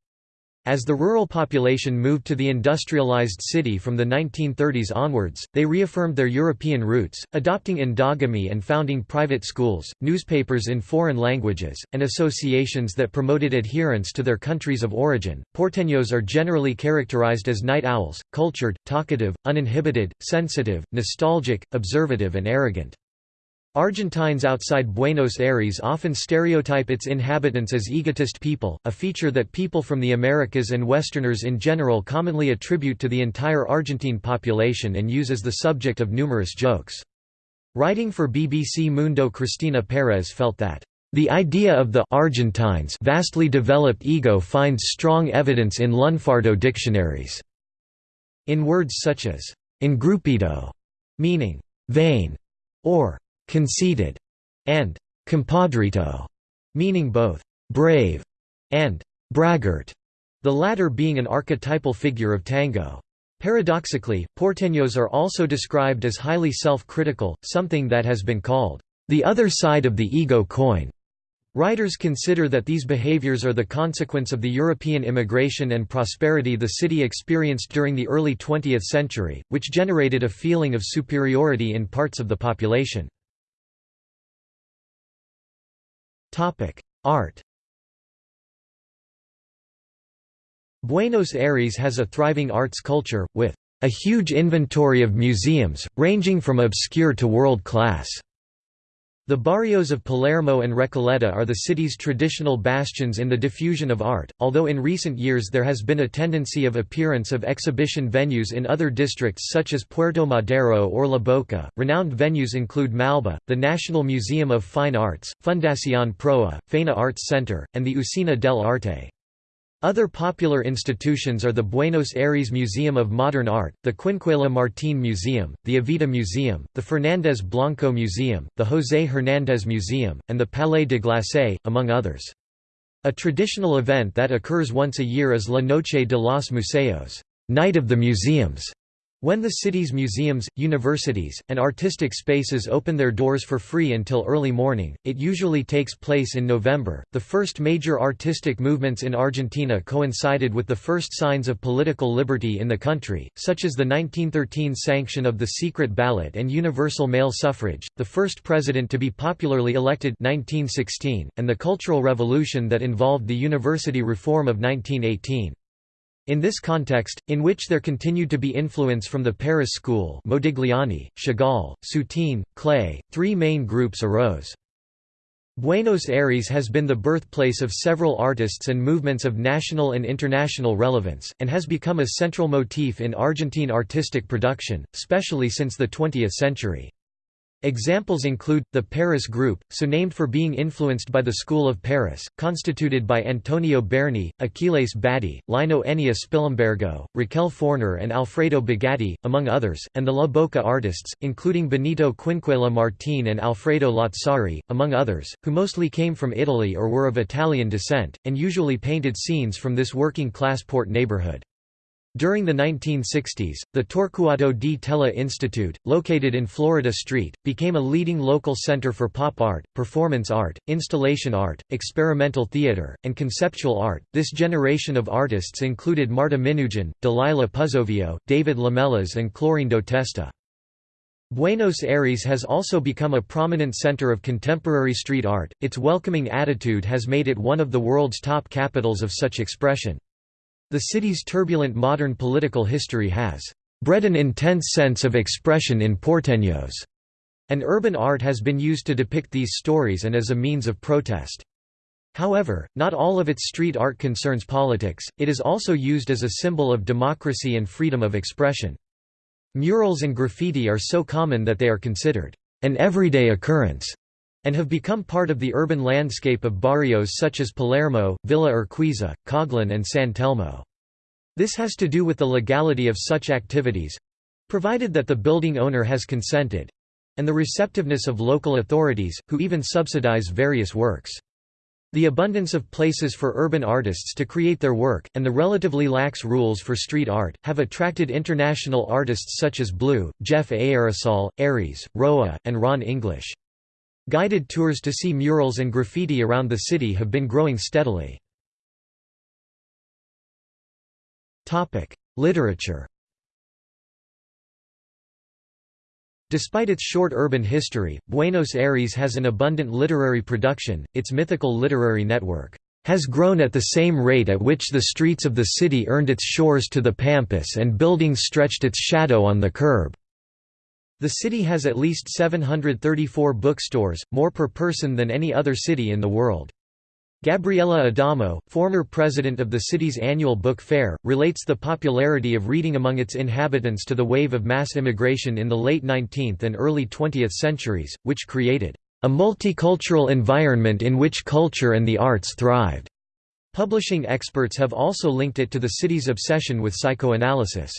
As the rural population moved to the industrialized city from the 1930s onwards, they reaffirmed their European roots, adopting endogamy and founding private schools, newspapers in foreign languages, and associations that promoted adherence to their countries of origin. Porteños are generally characterized as night owls, cultured, talkative, uninhibited, sensitive, nostalgic, observative, and arrogant. Argentines outside Buenos Aires often stereotype its inhabitants as egotist people, a feature that people from the Americas and Westerners in general commonly attribute to the entire Argentine population and use as the subject of numerous jokes. Writing for BBC Mundo Cristina Perez felt that, "...the idea of the Argentines vastly developed ego finds strong evidence in lunfardo dictionaries." In words such as, engrupido, meaning, vain, or conceited, and compadrito, meaning both brave and braggart, the latter being an archetypal figure of tango. Paradoxically, porteños are also described as highly self-critical, something that has been called the other side of the ego coin. Writers consider that these behaviors are the consequence of the European immigration and prosperity the city experienced during the early 20th century, which generated a feeling of superiority in parts of the population. Art Buenos Aires has a thriving arts culture, with a huge inventory of museums, ranging from obscure to world-class. The barrios of Palermo and Recoleta are the city's traditional bastions in the diffusion of art, although in recent years there has been a tendency of appearance of exhibition venues in other districts such as Puerto Madero or La Boca. Renowned venues include Malba, the National Museum of Fine Arts, Fundación Proa, Faena Arts Center, and the Usina del Arte. Other popular institutions are the Buenos Aires Museum of Modern Art, the Quinquela Martín Museum, the Evita Museum, the Fernández Blanco Museum, the José Hernández Museum, and the Palais de Glace, among others. A traditional event that occurs once a year is La Noche de los Museos Night of the Museums", when the city's museums, universities, and artistic spaces open their doors for free until early morning, it usually takes place in November. The first major artistic movements in Argentina coincided with the first signs of political liberty in the country, such as the 1913 sanction of the secret ballot and universal male suffrage, the first president to be popularly elected 1916, and the Cultural Revolution that involved the university reform of 1918. In this context, in which there continued to be influence from the Paris School Modigliani, Chagall, Soutine, Klee, three main groups arose. Buenos Aires has been the birthplace of several artists and movements of national and international relevance, and has become a central motif in Argentine artistic production, especially since the 20th century. Examples include, the Paris Group, so named for being influenced by the School of Paris, constituted by Antonio Berni, Achilles Badi, Lino Ennio Spilimbergo, Raquel Forner and Alfredo Bigatti, among others, and the La Boca artists, including Benito Quinquela Martín and Alfredo Lazzari, among others, who mostly came from Italy or were of Italian descent, and usually painted scenes from this working-class port neighborhood. During the 1960s, the Torcuato di Tella Institute, located in Florida Street, became a leading local center for pop art, performance art, installation art, experimental theater, and conceptual art. This generation of artists included Marta Minujín, Dalila Puzzovio, David Lamelas, and Clorindo Testa. Buenos Aires has also become a prominent center of contemporary street art, its welcoming attitude has made it one of the world's top capitals of such expression. The city's turbulent modern political history has bred an intense sense of expression in porteños, and urban art has been used to depict these stories and as a means of protest. However, not all of its street art concerns politics, it is also used as a symbol of democracy and freedom of expression. Murals and graffiti are so common that they are considered an everyday occurrence and have become part of the urban landscape of barrios such as Palermo, Villa Urquiza, Coghlan and San Telmo. This has to do with the legality of such activities—provided that the building owner has consented—and the receptiveness of local authorities, who even subsidize various works. The abundance of places for urban artists to create their work, and the relatively lax rules for street art, have attracted international artists such as Blu, Jef Aérosol, Aries, Roa, and Ron English. Guided tours to see murals and graffiti around the city have been growing steadily. Literature Despite its short urban history, Buenos Aires has an abundant literary production, its mythical literary network has grown at the same rate at which the streets of the city earned its shores to the pampas and buildings stretched its shadow on the curb. The city has at least 734 bookstores, more per person than any other city in the world. Gabriela Adamo, former president of the city's annual book fair, relates the popularity of reading among its inhabitants to the wave of mass immigration in the late 19th and early 20th centuries, which created a multicultural environment in which culture and the arts thrived. Publishing experts have also linked it to the city's obsession with psychoanalysis.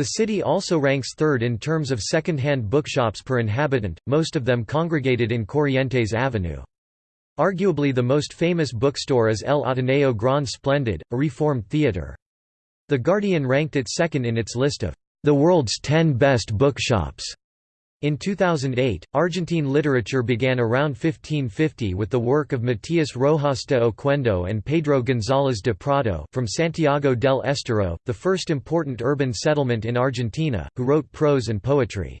The city also ranks third in terms of second-hand bookshops per inhabitant, most of them congregated in Corrientes Avenue. Arguably the most famous bookstore is El Ateneo Gran Splendid, a reformed theater. The Guardian ranked it second in its list of the world's 10 best bookshops. In 2008, Argentine literature began around 1550 with the work of Matías Rojas de Oquendo and Pedro González de Prado from Santiago del Estero, the first important urban settlement in Argentina, who wrote prose and poetry.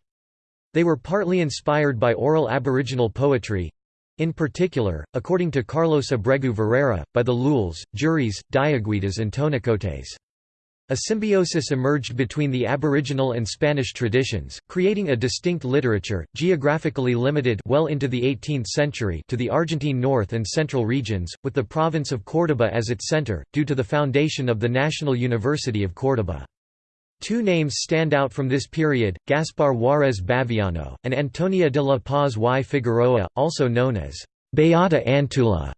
They were partly inspired by oral aboriginal poetry—in particular, according to Carlos Abregu Varela, by the Lules, Juris, Diaguitas and Tonocotés. A symbiosis emerged between the Aboriginal and Spanish traditions, creating a distinct literature, geographically limited well into the 18th century to the Argentine north and central regions, with the province of Córdoba as its center, due to the foundation of the National University of Córdoba. Two names stand out from this period, Gaspar Juárez Baviano, and Antonia de la Paz y Figueroa, also known as Beata Antula.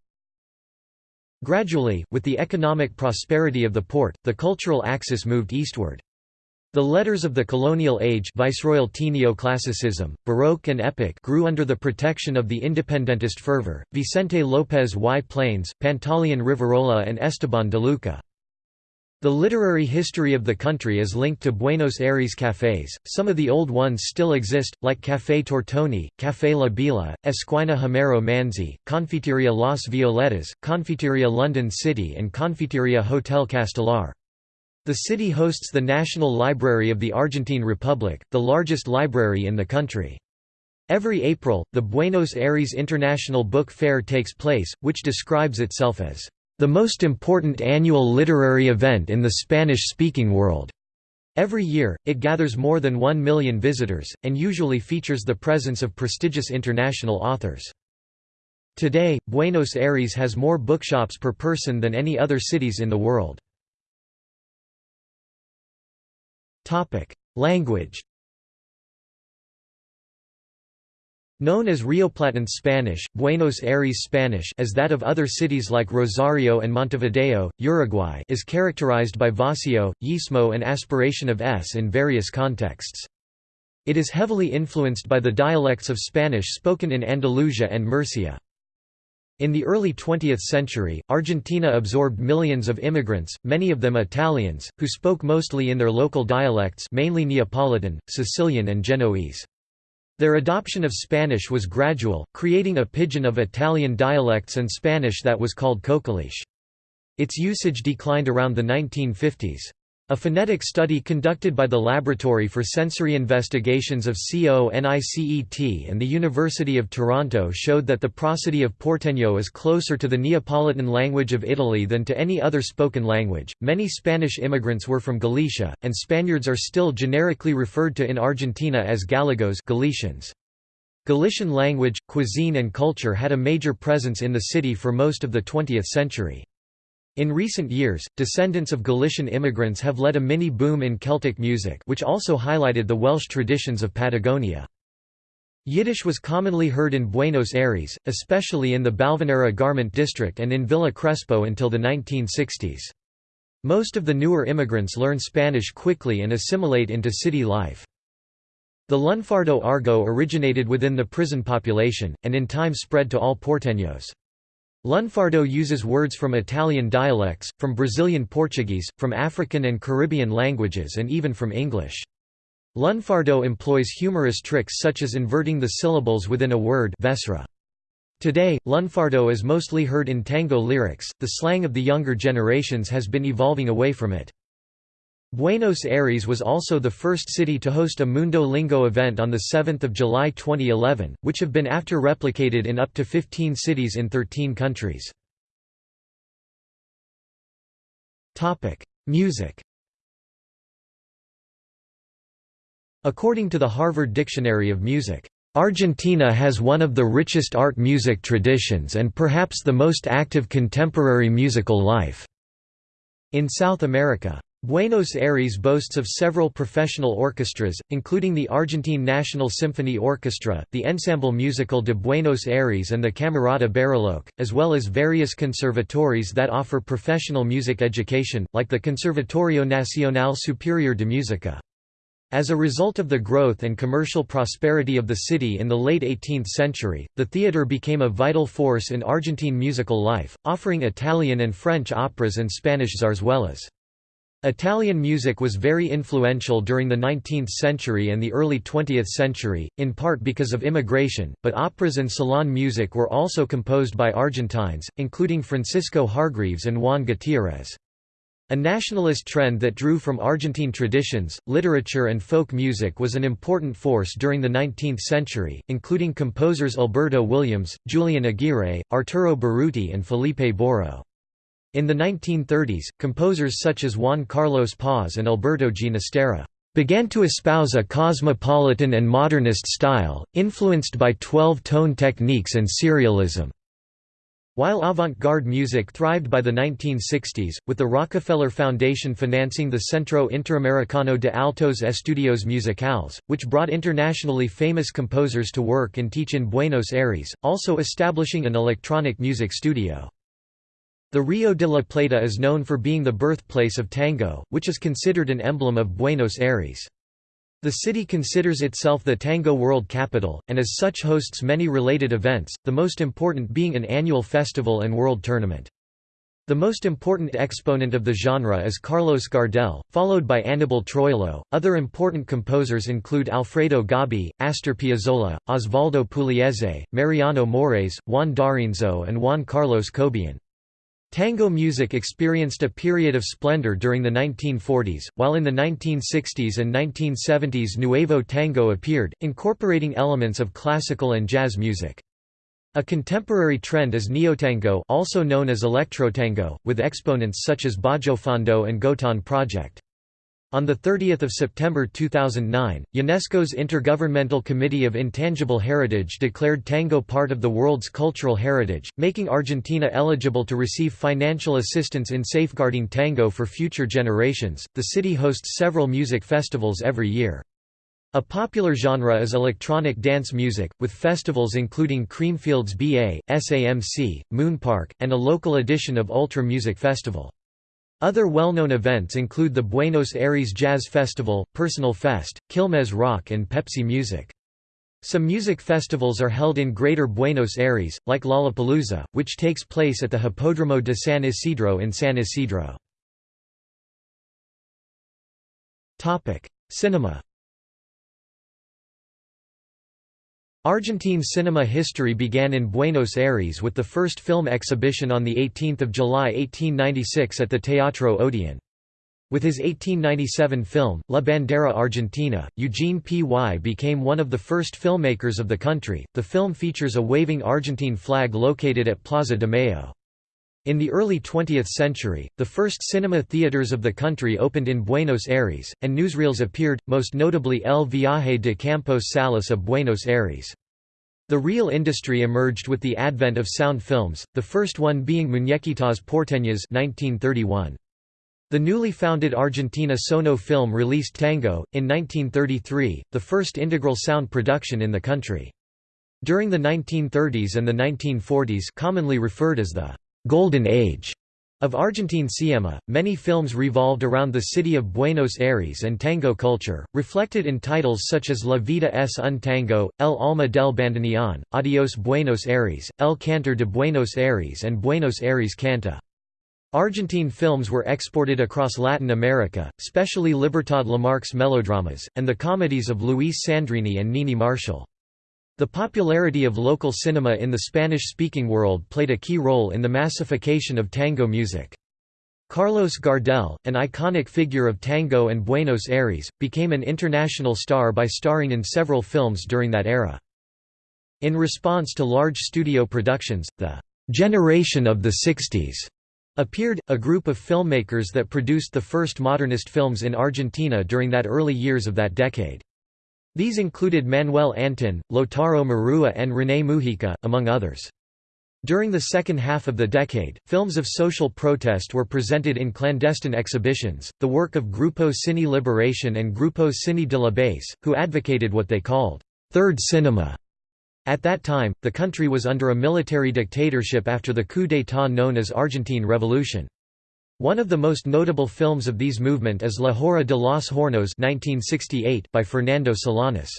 Gradually, with the economic prosperity of the port, the cultural axis moved eastward. The letters of the colonial age Viceroyalty neoclassicism, Baroque and Epic grew under the protection of the independentist fervor, Vicente López y Planes, Pantaleón Rivarola and Esteban de Luca. The literary history of the country is linked to Buenos Aires cafés, some of the old ones still exist, like Café Tortoni, Café La Biela, Esquina Homero Manzi, Confiteria Las Violetas, Confiteria London City and Confiteria Hotel Castellar. The city hosts the National Library of the Argentine Republic, the largest library in the country. Every April, the Buenos Aires International Book Fair takes place, which describes itself as the most important annual literary event in the Spanish-speaking world. Every year, it gathers more than one million visitors, and usually features the presence of prestigious international authors. Today, Buenos Aires has more bookshops per person than any other cities in the world. Language Known as Rioplatense Spanish, Buenos Aires Spanish as that of other cities like Rosario and Montevideo, Uruguay is characterized by voseo, yeísmo and aspiration of s in various contexts. It is heavily influenced by the dialects of Spanish spoken in Andalusia and Murcia. In the early 20th century, Argentina absorbed millions of immigrants, many of them Italians, who spoke mostly in their local dialects mainly Neapolitan, Sicilian and Genoese. Their adoption of Spanish was gradual, creating a pidgin of Italian dialects and Spanish that was called cocoliche. Its usage declined around the 1950s. A phonetic study conducted by the Laboratory for Sensory Investigations of CONICET and the University of Toronto showed that the prosody of Porteño is closer to the Neapolitan language of Italy than to any other spoken language. Many Spanish immigrants were from Galicia, and Spaniards are still generically referred to in Argentina as Gallegos Galicians. Galician language, cuisine and culture had a major presence in the city for most of the 20th century. In recent years, descendants of Galician immigrants have led a mini-boom in Celtic music which also highlighted the Welsh traditions of Patagonia. Yiddish was commonly heard in Buenos Aires, especially in the Balvanera garment district and in Villa Crespo until the 1960s. Most of the newer immigrants learn Spanish quickly and assimilate into city life. The lunfardo argot originated within the prison population, and in time spread to all porteños. Lunfardo uses words from Italian dialects, from Brazilian Portuguese, from African and Caribbean languages and even from English. Lunfardo employs humorous tricks such as inverting the syllables within a word vesre. Today, lunfardo is mostly heard in tango lyrics, the slang of the younger generations has been evolving away from it. Buenos Aires was also the first city to host a Mundo Lingo event on 7 July 2011, which have been after replicated in up to 15 cities in 13 countries. Music According to the Harvard Dictionary of Music, Argentina has one of the richest art music traditions and perhaps the most active contemporary musical life. In South America, Buenos Aires boasts of several professional orchestras, including the Argentine National Symphony Orchestra, the Ensemble Musical de Buenos Aires and the Camerata Bariloche, as well as various conservatories that offer professional music education, like the Conservatorio Nacional Superior de Música. As a result of the growth and commercial prosperity of the city in the late 18th century, the theatre became a vital force in Argentine musical life, offering Italian and French operas and Spanish zarzuelas. Italian music was very influential during the 19th century and the early 20th century, in part because of immigration, but operas and salon music were also composed by Argentines, including Francisco Hargreaves and Juan Gutiérrez. A nationalist trend that drew from Argentine traditions, literature and folk music was an important force during the 19th century, including composers Alberto Williams, Julian Aguirre, Arturo Berutti and Felipe Boero. In the 1930s, composers such as Juan Carlos Paz and Alberto Ginastera began to espouse a cosmopolitan and modernist style, influenced by twelve-tone techniques and serialism. While avant-garde music thrived by the 1960s, with the Rockefeller Foundation financing the Centro Interamericano de Altos Estudios Musicales, which brought internationally famous composers to work and teach in Buenos Aires, also establishing an electronic music studio. The Rio de la Plata is known for being the birthplace of tango, which is considered an emblem of Buenos Aires. The city considers itself the tango world capital, and as such hosts many related events, the most important being an annual festival and world tournament. The most important exponent of the genre is Carlos Gardel, followed by Anibal Troilo. Other important composers include Alfredo Gobbi, Astor Piazzolla, Osvaldo Pugliese, Mariano Mores, Juan D'Arienzo, and Juan Carlos Cobian. Tango music experienced a period of splendor during the 1940s, while in the 1960s and 1970s Nuevo Tango appeared, incorporating elements of classical and jazz music. A contemporary trend is neotango also known as electrotango, with exponents such as Bajofondo and Gotan Project. On 30 September 2009, UNESCO's Intergovernmental Committee of Intangible Heritage declared tango part of the world's cultural heritage, making Argentina eligible to receive financial assistance in safeguarding tango for future generations. The city hosts several music festivals every year. A popular genre is electronic dance music, with festivals including Creamfields BA, SAMC, Moonpark, and a local edition of Ultra Music Festival. Other well-known events include the Buenos Aires Jazz Festival, Personal Fest, Quilmes Rock and Pepsi Music. Some music festivals are held in Greater Buenos Aires, like Lollapalooza, which takes place at the Hipódromo de San Isidro in San Isidro. Cinema Argentine cinema history began in Buenos Aires with the first film exhibition on 18 July 1896 at the Teatro Odeon. With his 1897 film, La Bandera Argentina, Eugenio Py became one of the first filmmakers of the country. The film features a waving Argentine flag located at Plaza de Mayo. In the early 20th century, the first cinema theaters of the country opened in Buenos Aires, and newsreels appeared, most notably El Viaje de Campos Salas a Buenos Aires. The real industry emerged with the advent of sound films, the first one being Muñequitas Porteñas 1931. The newly founded Argentina Sono Film released Tango, in 1933, the first integral sound production in the country. During the 1930s and the 1940s commonly referred as the «Golden Age» of Argentine cinema, many films revolved around the city of Buenos Aires and tango culture, reflected in titles such as La vida es un tango, El alma del bandoneón, Adios Buenos Aires, El cantor de Buenos Aires and Buenos Aires canta. Argentine films were exported across Latin America, especially Libertad Lamarque's melodramas, and the comedies of Luis Sandrini and Nini Marshall. The popularity of local cinema in the Spanish-speaking world played a key role in the massification of tango music. Carlos Gardel, an iconic figure of tango and Buenos Aires, became an international star by starring in several films during that era. In response to large studio productions, the «generation of the 60s» appeared, a group of filmmakers that produced the first modernist films in Argentina during that early years of that decade. These included Manuel Antin, Lautaro Murua and René Mujica, among others. During the second half of the decade, films of social protest were presented in clandestine exhibitions, the work of Grupo Cine Liberación and Grupo Cine de la Base, who advocated what they called, third cinema. At that time, the country was under a military dictatorship after the coup d'état known as Argentine Revolution. One of the most notable films of these movement is La Hora de los Hornos 1968 by Fernando Solanas.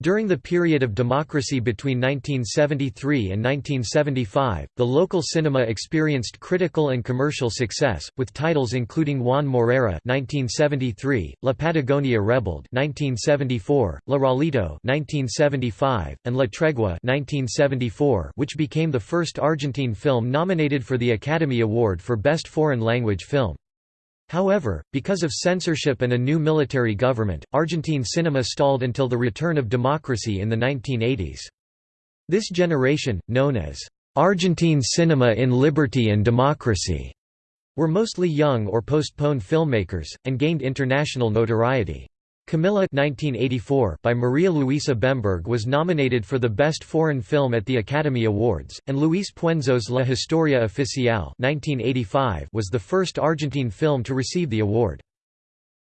During the period of democracy between 1973 and 1975, the local cinema experienced critical and commercial success, with titles including Juan Moreira (1973), La Patagonia Rebelde (1974), La Raulito (1975), and La Tregua (1974), which became the first Argentine film nominated for the Academy Award for Best Foreign Language Film. However, because of censorship and a new military government, Argentine cinema stalled until the return of democracy in the 1980s. This generation, known as Argentine Cinema in Liberty and Democracy, were mostly young or postponed filmmakers, and gained international notoriety. Camila 1984 by Maria Luisa Bemberg was nominated for the Best Foreign Film at the Academy Awards, and Luis Puenzo's La Historia Oficial 1985 was the first Argentine film to receive the award.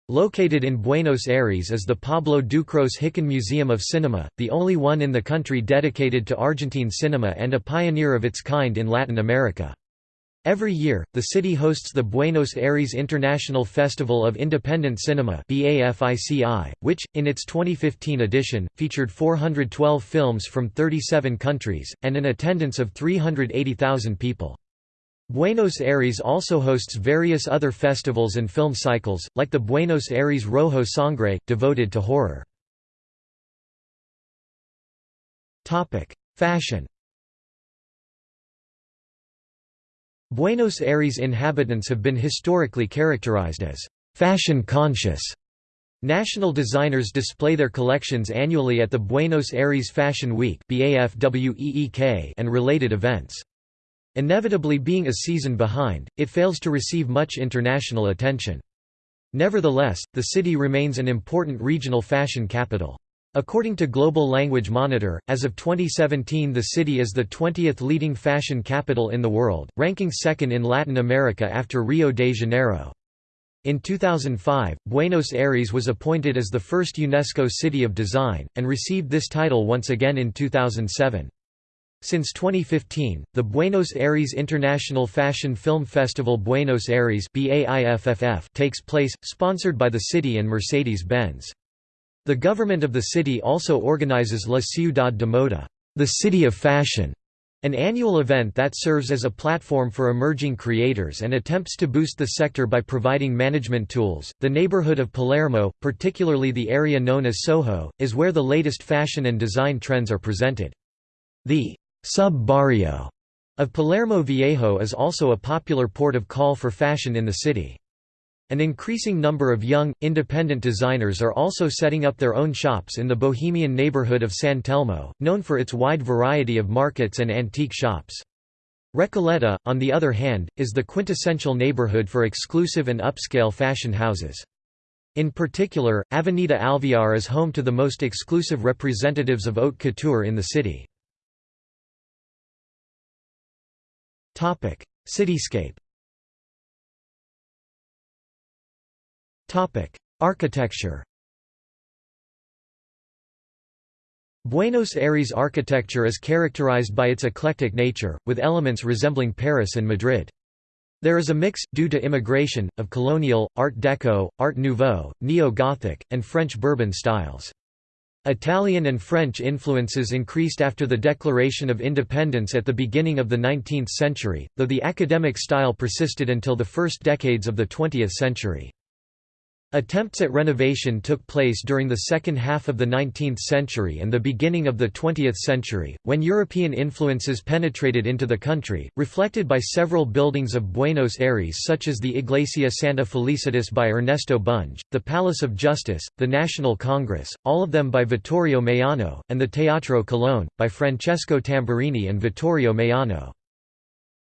Located in Buenos Aires is the Pablo Ducros Hicken Museum of Cinema, the only one in the country dedicated to Argentine cinema and a pioneer of its kind in Latin America. Every year, the city hosts the Buenos Aires International Festival of Independent Cinema which, in its 2015 edition, featured 412 films from 37 countries, and an attendance of 380,000 people. Buenos Aires also hosts various other festivals and film cycles, like the Buenos Aires Rojo Sangre, devoted to horror. Fashion Buenos Aires inhabitants have been historically characterized as fashion-conscious. National designers display their collections annually at the Buenos Aires Fashion Week and related events. Inevitably being a season behind, it fails to receive much international attention. Nevertheless, the city remains an important regional fashion capital. According to Global Language Monitor, as of 2017 the city is the 20th leading fashion capital in the world, ranking second in Latin America after Rio de Janeiro. In 2005, Buenos Aires was appointed as the first UNESCO City of Design, and received this title once again in 2007. Since 2015, the Buenos Aires International Fashion Film Festival Buenos Aires takes place, sponsored by the city and Mercedes-Benz. The government of the city also organizes La Ciudad de Moda, the City of Fashion, an annual event that serves as a platform for emerging creators and attempts to boost the sector by providing management tools. The neighborhood of Palermo, particularly the area known as Soho, is where the latest fashion and design trends are presented. The sub-barrio of Palermo Viejo is also a popular port of call for fashion in the city. An increasing number of young, independent designers are also setting up their own shops in the bohemian neighborhood of San Telmo, known for its wide variety of markets and antique shops. Recoleta, on the other hand, is the quintessential neighborhood for exclusive and upscale fashion houses. In particular, Avenida Alvear is home to the most exclusive representatives of haute couture in the city. Cityscape Architecture Buenos Aires architecture is characterized by its eclectic nature, with elements resembling Paris and Madrid. There is a mix, due to immigration, of colonial, Art Deco, Art Nouveau, Neo-Gothic, and French Bourbon styles. Italian and French influences increased after the Declaration of Independence at the beginning of the 19th century, though the academic style persisted until the first decades of the 20th century. Attempts at renovation took place during the second half of the 19th century and the beginning of the 20th century, when European influences penetrated into the country, reflected by several buildings of Buenos Aires such as the Iglesia Santa Felicitas by Ernesto Bunge, the Palace of Justice, the National Congress, all of them by Vittorio Meano, and the Teatro Colón, by Francesco Tamburini and Vittorio Meano.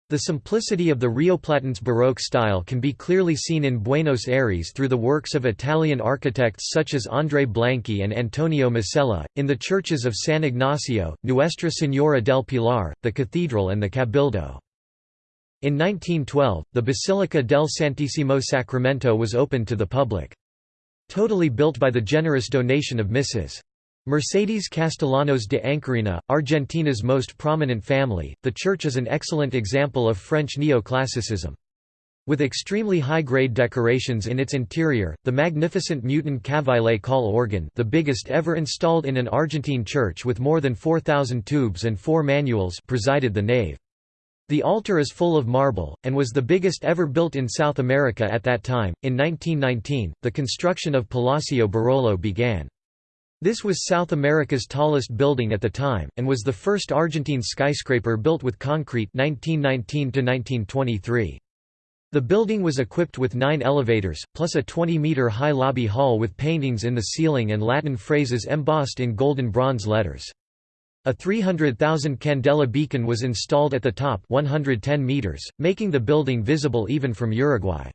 The simplicity of the Rioplatense Baroque style can be clearly seen in Buenos Aires through the works of Italian architects such as André Blanqui and Antonio Masella, in the churches of San Ignacio, Nuestra Señora del Pilar, the cathedral and the Cabildo. In 1912, the Basilica del Santísimo Sacramento was opened to the public. Totally built by the generous donation of Mrs. Mercedes Castellanos de Anchorena, Argentina's most prominent family, the church is an excellent example of French neoclassicism. With extremely high-grade decorations in its interior, the magnificent Mutin Cavaillé-Coll organ the biggest ever installed in an Argentine church with more than 4,000 tubes and four manuals presided the nave. The altar is full of marble, and was the biggest ever built in South America at that time. In 1919, the construction of Palacio Barolo began. This was South America's tallest building at the time, and was the first Argentine skyscraper built with concrete 1919 The building was equipped with nine elevators, plus a 20-meter high lobby hall with paintings in the ceiling and Latin phrases embossed in golden bronze letters. A 300,000 candela beacon was installed at the top 110 meters, making the building visible even from Uruguay.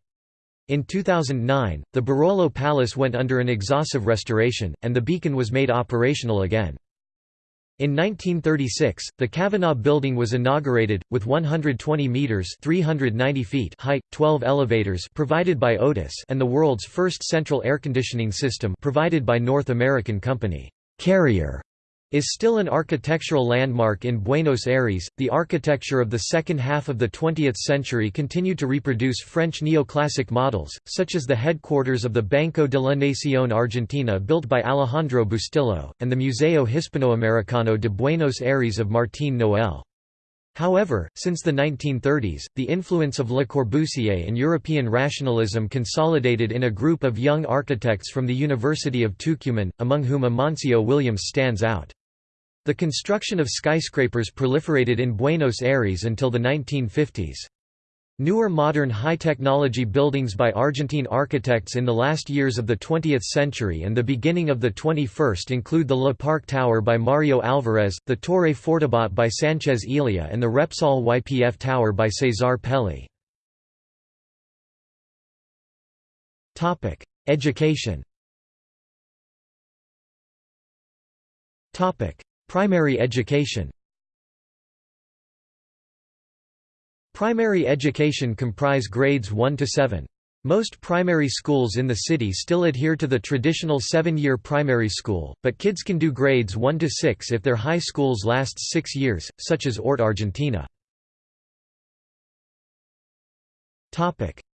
In 2009, the Barolo Palace went under an exhaustive restoration, and the beacon was made operational again. In 1936, the Kavanagh Building was inaugurated, with 120 metres 390 feet height, 12 elevators provided by Otis and the world's first central air conditioning system provided by North American company, Carrier is still an architectural landmark in Buenos Aires. The architecture of the second half of the 20th century continued to reproduce French neoclassic models, such as the headquarters of the Banco de la Nación Argentina built by Alejandro Bustillo, and the Museo Hispanoamericano de Buenos Aires of Martín Noel. However, since the 1930s, the influence of Le Corbusier and European rationalism consolidated in a group of young architects from the University of Tucumán, among whom Amancio Williams stands out. The construction of skyscrapers proliferated in Buenos Aires until the 1950s. Newer modern high-technology buildings by Argentine architects in the last years of the 20th century and the beginning of the 21st include the Le Parc Tower by Mario Alvarez, the Torre Fortabat by Sanchez Elia and the Repsol YPF Tower by Cesar Pelli. Education Primary education Primary education comprise grades 1 to 7. Most primary schools in the city still adhere to the traditional seven-year primary school, but kids can do grades 1 to 6 if their high schools last six years, such as ORT Argentina.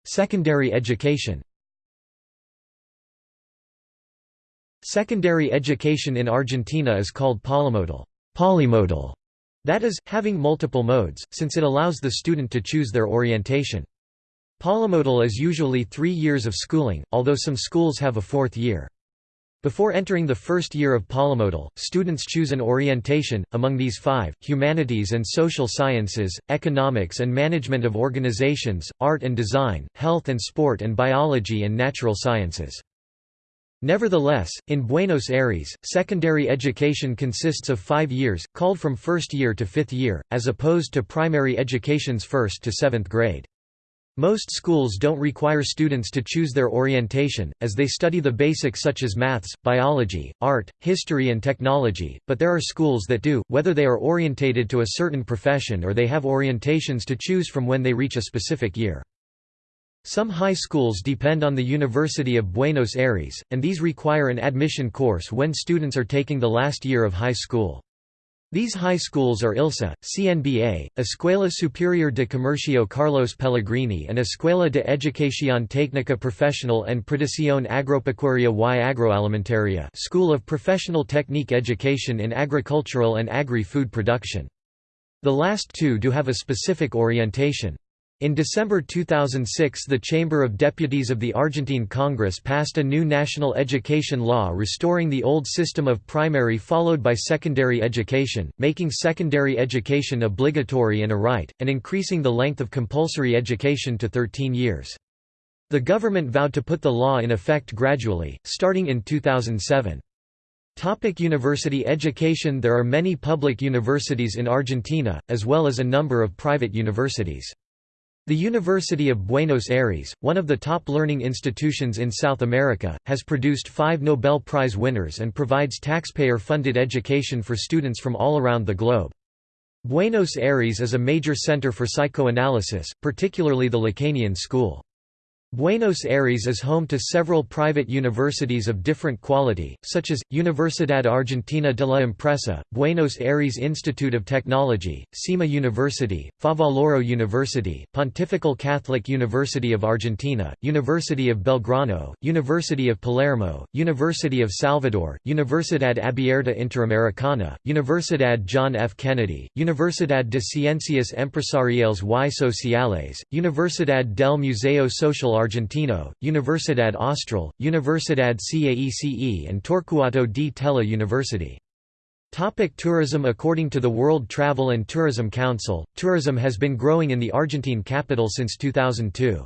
Secondary education Secondary education in Argentina is called polymodal, polymodal that is, having multiple modes, since it allows the student to choose their orientation. Polymodal is usually three years of schooling, although some schools have a fourth year. Before entering the first year of polymodal, students choose an orientation, among these five, humanities and social sciences, economics and management of organizations, art and design, health and sport and biology and natural sciences. Nevertheless, in Buenos Aires, secondary education consists of five years, called from first year to fifth year, as opposed to primary education's first to seventh grade. Most schools don't require students to choose their orientation, as they study the basics such as maths, biology, art, history and technology, but there are schools that do, whether they are orientated to a certain profession or they have orientations to choose from when they reach a specific year. Some high schools depend on the University of Buenos Aires, and these require an admission course when students are taking the last year of high school. These high schools are ILSE, CNBA, Escuela Superior de Comercio Carlos Pellegrini and Escuela de Educación Técnica Profesional and Producción Agropecuaria y Agroalimentaria School of Professional Technique Education in Agricultural and Agri-Food Production. The last two do have a specific orientation. In December 2006 the Chamber of Deputies of the Argentine Congress passed a new national education law restoring the old system of primary followed by secondary education, making secondary education obligatory and a right, and increasing the length of compulsory education to 13 years. The government vowed to put the law in effect gradually, starting in 2007. Topic university education There are many public universities in Argentina, as well as a number of private universities. The University of Buenos Aires, one of the top learning institutions in South America, has produced five Nobel Prize winners and provides taxpayer-funded education for students from all around the globe. Buenos Aires is a major center for psychoanalysis, particularly the Lacanian school. Buenos Aires is home to several private universities of different quality, such as, Universidad Argentina de la Empresa, Buenos Aires Institute of Technology, CEMA University, Favaloro University, Pontifical Catholic University of Argentina, University of Belgrano, University of Palermo, University of Salvador, Universidad Abierta Interamericana, Universidad John F. Kennedy, Universidad de Ciencias Empresariales y Sociales, Universidad del Museo Social Argentino, Universidad Austral, Universidad CAECE and Torcuato di Tella University. Topic tourism According to the World Travel and Tourism Council, tourism has been growing in the Argentine capital since 2002.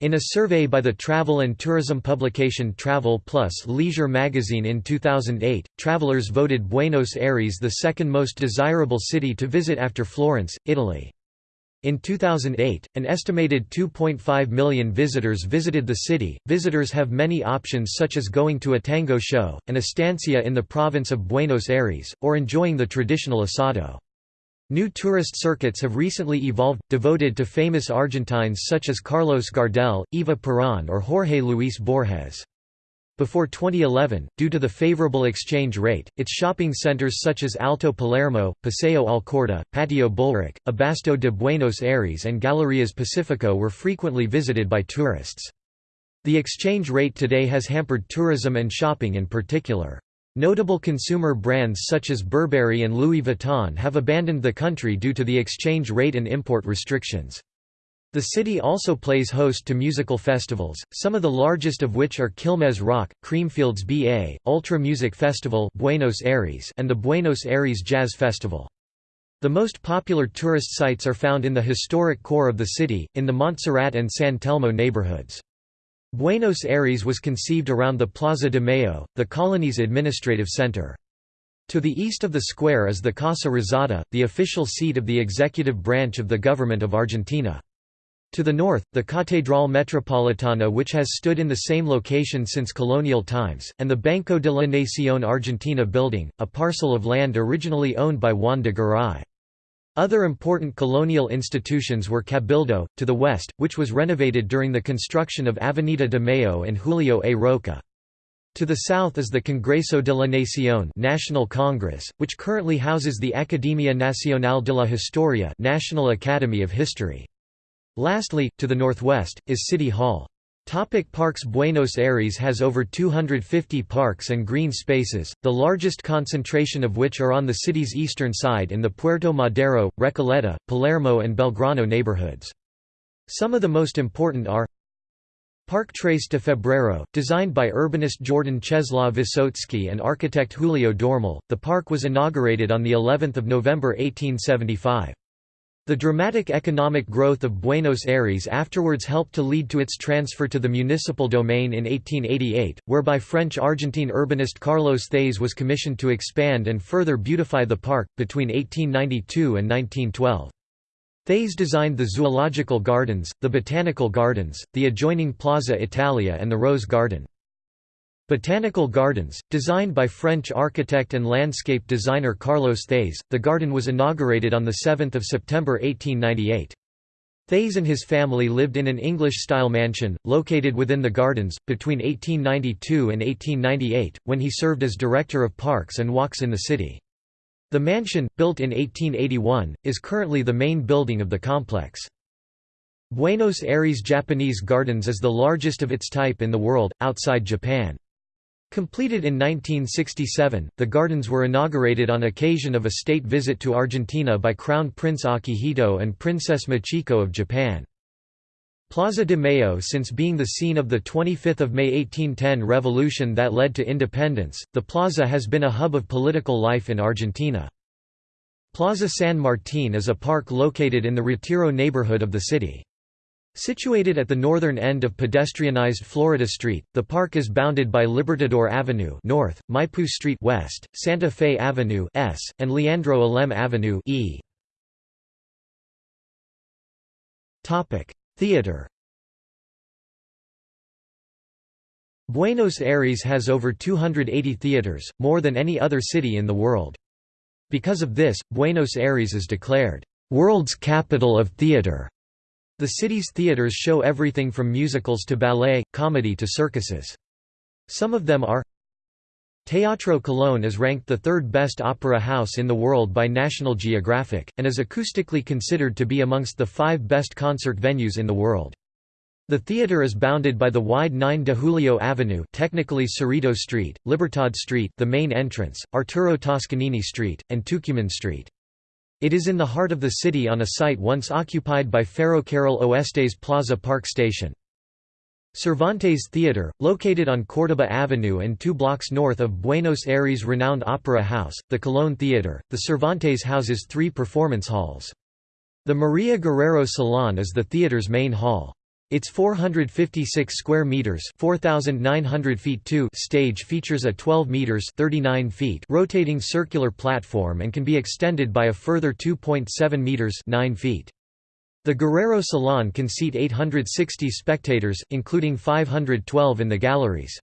In a survey by the travel and tourism publication Travel Plus Leisure magazine in 2008, travelers voted Buenos Aires the second most desirable city to visit after Florence, Italy. In 2008, an estimated 2.5 million visitors visited the city. Visitors have many options such as going to a tango show, an estancia in the province of Buenos Aires, or enjoying the traditional asado. New tourist circuits have recently evolved, devoted to famous Argentines such as Carlos Gardel, Eva Perón or Jorge Luis Borges. Before 2011, due to the favorable exchange rate, its shopping centers such as Alto Palermo, Paseo Alcorta, Patio Bullrich, Abasto de Buenos Aires and Galerías Pacifico were frequently visited by tourists. The exchange rate today has hampered tourism and shopping in particular. Notable consumer brands such as Burberry and Louis Vuitton have abandoned the country due to the exchange rate and import restrictions. The city also plays host to musical festivals, some of the largest of which are Quilmes Rock, Creamfields BA, Ultra Music Festival Buenos Aires and the Buenos Aires Jazz Festival. The most popular tourist sites are found in the historic core of the city, in the Montserrat and San Telmo neighborhoods. Buenos Aires was conceived around the Plaza de Mayo, the colony's administrative center. To the east of the square is the Casa Rosada, the official seat of the executive branch of the government of Argentina. To the north, the Catedral Metropolitana which has stood in the same location since colonial times, and the Banco de la Nación Argentina building, a parcel of land originally owned by Juan de Garay. Other important colonial institutions were Cabildo, to the west, which was renovated during the construction of Avenida de Mayo and Julio A. Roca. To the south is the Congreso de la Nación National Congress, which currently houses the Academia Nacional de la Historia National Academy of History. Lastly, to the northwest, is City Hall. Topic parks Buenos Aires has over 250 parks and green spaces, the largest concentration of which are on the city's eastern side in the Puerto Madero, Recoleta, Palermo and Belgrano neighborhoods. Some of the most important are Park Tres de Febrero, designed by urbanist Jordan Czeslaw Wysocki and architect Julio Dormal, the park was inaugurated on of November 1875. The dramatic economic growth of Buenos Aires afterwards helped to lead to its transfer to the municipal domain in 1888, whereby French-Argentine urbanist Carlos Thays was commissioned to expand and further beautify the park, between 1892 and 1912. Thays designed the Zoological Gardens, the Botanical Gardens, the adjoining Plaza Italia and the Rose Garden. Botanical Gardens, designed by French architect and landscape designer Carlos Thays, the garden was inaugurated on 7 September 1898. Thays and his family lived in an English-style mansion, located within the gardens, between 1892 and 1898, when he served as Director of Parks and Walks in the city. The mansion, built in 1881, is currently the main building of the complex. Buenos Aires Japanese Gardens is the largest of its type in the world, outside Japan. Completed in 1967, the gardens were inaugurated on occasion of a state visit to Argentina by Crown Prince Akihito and Princess Michiko of Japan. Plaza de Mayo Since being the scene of the 25 May 1810 revolution that led to independence, the plaza has been a hub of political life in Argentina. Plaza San Martín is a park located in the Retiro neighborhood of the city. Situated at the northern end of pedestrianized Florida Street, the park is bounded by Libertador Avenue north, Maipú Street west, Santa Fe Avenue S, and Leandro Alem Avenue E. Topic: Theater Buenos Aires has over 280 theaters, more than any other city in the world. Because of this, Buenos Aires is declared, "...world's capital of theater." The city's theaters show everything from musicals to ballet, comedy to circuses. Some of them are Teatro Colón is ranked the third best opera house in the world by National Geographic, and is acoustically considered to be amongst the five best concert venues in the world. The theater is bounded by the wide 9 de Julio Avenue technically Cerrito Street, Libertad Street the main entrance, Arturo Toscanini Street, and Tucumán Street. It is in the heart of the city on a site once occupied by Ferrocarril Oeste's Plaza Park Station. Cervantes Theatre, located on Córdoba Avenue and two blocks north of Buenos Aires' renowned opera house, the Colón Theatre, the Cervantes houses three performance halls. The Maria Guerrero Salon is the theatre's main hall. Its 456 square meters (4900 feet 2) stage features a 12 meters (39 feet) rotating circular platform and can be extended by a further 2.7 meters (9 feet). The Guerrero Salon can seat 860 spectators, including 512 in the galleries.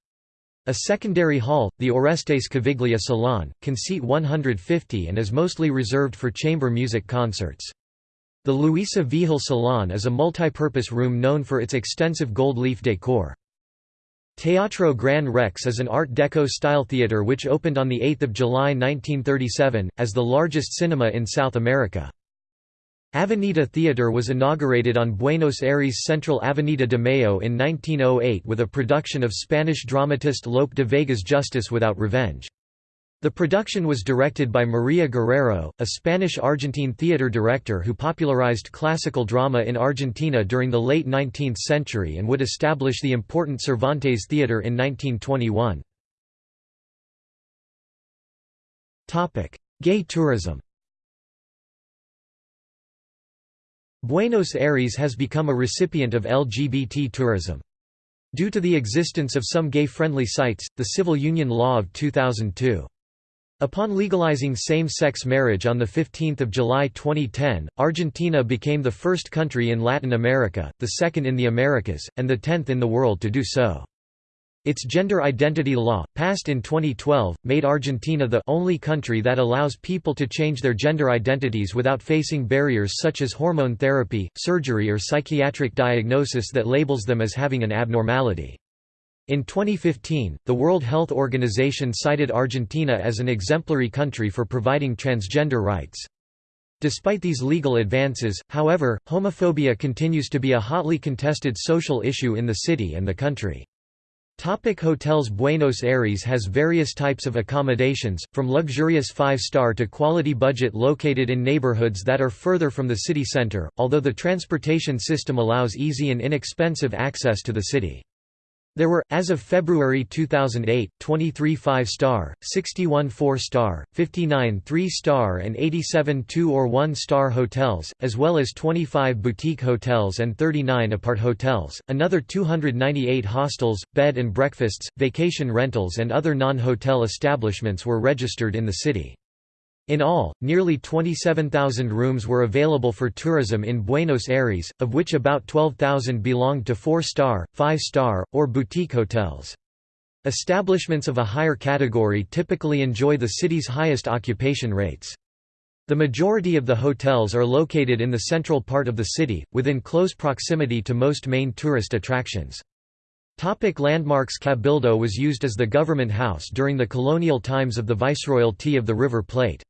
A secondary hall, the Orestes Caviglia Salon, can seat 150 and is mostly reserved for chamber music concerts. The Luisa Vehil Salon is a multipurpose room known for its extensive gold leaf decor. Teatro Gran Rex is an Art Deco-style theater which opened on 8 July 1937, as the largest cinema in South America. Avenida Theatre was inaugurated on Buenos Aires' central Avenida de Mayo in 1908 with a production of Spanish dramatist Lope de Vega's Justice Without Revenge. The production was directed by Maria Guerrero, a Spanish-Argentine theater director who popularized classical drama in Argentina during the late 19th century and would establish the important Cervantes Theatre in 1921. Gay tourism Buenos Aires has become a recipient of LGBT tourism. Due to the existence of some gay-friendly sites, the Civil Union Law of 2002. Upon legalizing same-sex marriage on 15 July 2010, Argentina became the first country in Latin America, the second in the Americas, and the tenth in the world to do so. Its gender identity law, passed in 2012, made Argentina the only country that allows people to change their gender identities without facing barriers such as hormone therapy, surgery or psychiatric diagnosis that labels them as having an abnormality. In 2015, the World Health Organization cited Argentina as an exemplary country for providing transgender rights. Despite these legal advances, however, homophobia continues to be a hotly contested social issue in the city and the country. Topic hotels Buenos Aires has various types of accommodations, from luxurious five-star to quality budget located in neighborhoods that are further from the city center, although the transportation system allows easy and inexpensive access to the city. There were, as of February 2008, 23 5-star, 61 4-star, 59 3-star and 87 2 or 1-star hotels, as well as 25 boutique hotels and 39 apart hotels, another 298 hostels, bed and breakfasts, vacation rentals and other non-hotel establishments were registered in the city. In all, nearly 27,000 rooms were available for tourism in Buenos Aires, of which about 12,000 belonged to four-star, five-star, or boutique hotels. Establishments of a higher category typically enjoy the city's highest occupation rates. The majority of the hotels are located in the central part of the city, within close proximity to most main tourist attractions. Topic landmarks Cabildo was used as the government house during the colonial times of the Viceroyalty of the River Plate.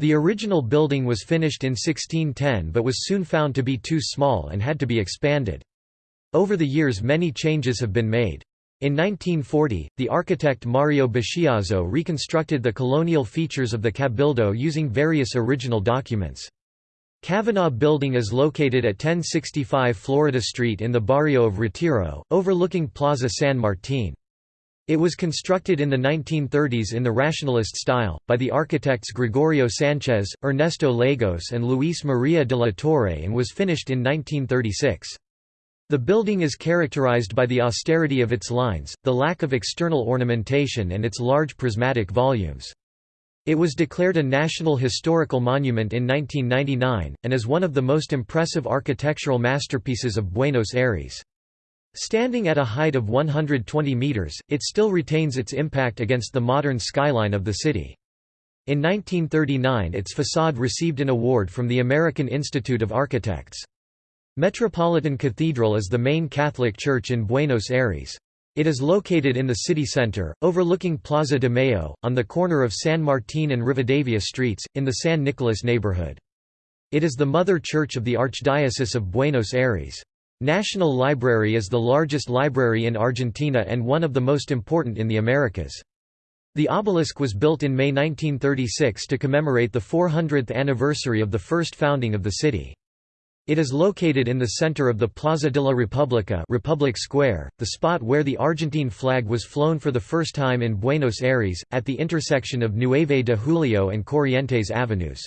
The original building was finished in 1610 but was soon found to be too small and had to be expanded. Over the years many changes have been made. In 1940, the architect Mario Buschiazzo reconstructed the colonial features of the Cabildo using various original documents. Kavanagh Building is located at 1065 Florida Street in the barrio of Retiro, overlooking Plaza San Martín. It was constructed in the 1930s in the rationalist style, by the architects Gregorio Sanchez, Ernesto Lagos and Luis Maria de la Torre and was finished in 1936. The building is characterized by the austerity of its lines, the lack of external ornamentation and its large prismatic volumes. It was declared a National Historical Monument in 1999, and is one of the most impressive architectural masterpieces of Buenos Aires. Standing at a height of 120 meters, it still retains its impact against the modern skyline of the city. In 1939 its facade received an award from the American Institute of Architects. Metropolitan Cathedral is the main Catholic church in Buenos Aires. It is located in the city center, overlooking Plaza de Mayo, on the corner of San Martín and Rivadavia streets, in the San Nicolas neighborhood. It is the mother church of the Archdiocese of Buenos Aires. National Library is the largest library in Argentina and one of the most important in the Americas. The obelisk was built in May 1936 to commemorate the 400th anniversary of the first founding of the city. It is located in the center of the Plaza de la República Republic Square, the spot where the Argentine flag was flown for the first time in Buenos Aires, at the intersection of Nueve de Julio and Corrientes avenues.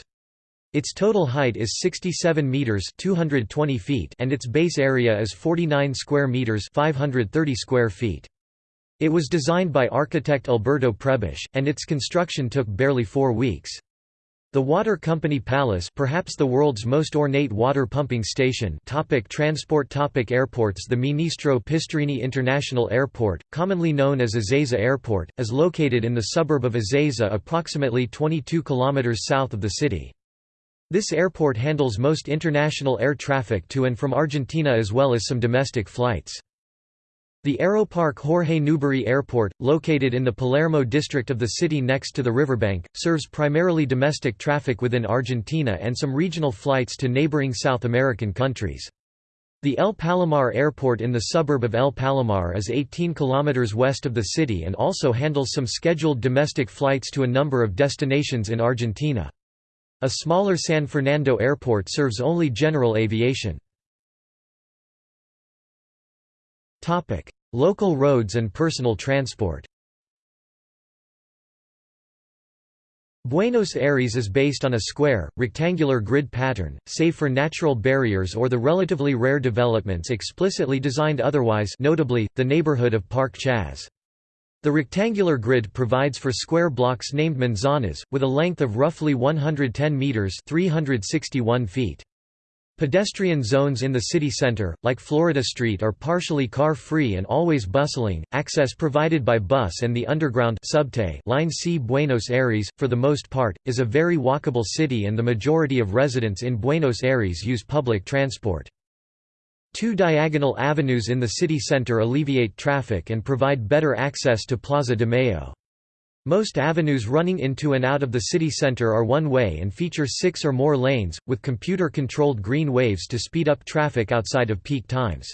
Its total height is 67 meters (220 feet) and its base area is 49 square meters (530 square feet). It was designed by architect Alberto Prebisch, and its construction took barely 4 weeks. The water company Palace perhaps the world's most ornate water pumping station topic Transport topic Airports The Ministro Pistarini International Airport, commonly known as Ezeiza Airport, is located in the suburb of Ezeiza approximately 22 km south of the city. This airport handles most international air traffic to and from Argentina as well as some domestic flights. The Aeroparque Jorge Newbery Airport, located in the Palermo district of the city next to the riverbank, serves primarily domestic traffic within Argentina and some regional flights to neighboring South American countries. The El Palomar Airport in the suburb of El Palomar is 18 kilometers west of the city and also handles some scheduled domestic flights to a number of destinations in Argentina. A smaller San Fernando airport serves only general aviation. Local roads and personal transport Buenos Aires is based on a square, rectangular grid pattern, save for natural barriers or the relatively rare developments explicitly designed otherwise notably, the neighborhood of Parque Chas. The rectangular grid provides for square blocks named manzanas, with a length of roughly 110 meters (361 feet). Pedestrian zones in the city center, like Florida Street are partially car-free and always bustling, access provided by bus and the underground subte line C. Buenos Aires, for the most part, is a very walkable city and the majority of residents in Buenos Aires use public transport. Two diagonal avenues in the city center alleviate traffic and provide better access to Plaza de Mayo. Most avenues running into and out of the city center are one-way and feature six or more lanes, with computer-controlled green waves to speed up traffic outside of peak times.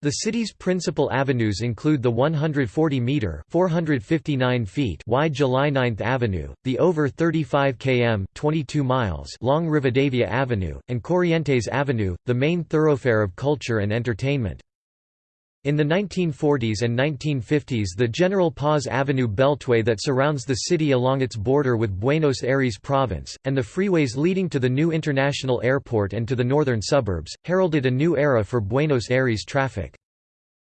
The city's principal avenues include the 140-metre (459 feet) wide July 9th Avenue, the over 35 km (22 miles) long Rivadavia Avenue, and Corrientes Avenue, the main thoroughfare of culture and entertainment. In the 1940s and 1950s the General Paz Avenue beltway that surrounds the city along its border with Buenos Aires province, and the freeways leading to the new international airport and to the northern suburbs, heralded a new era for Buenos Aires traffic.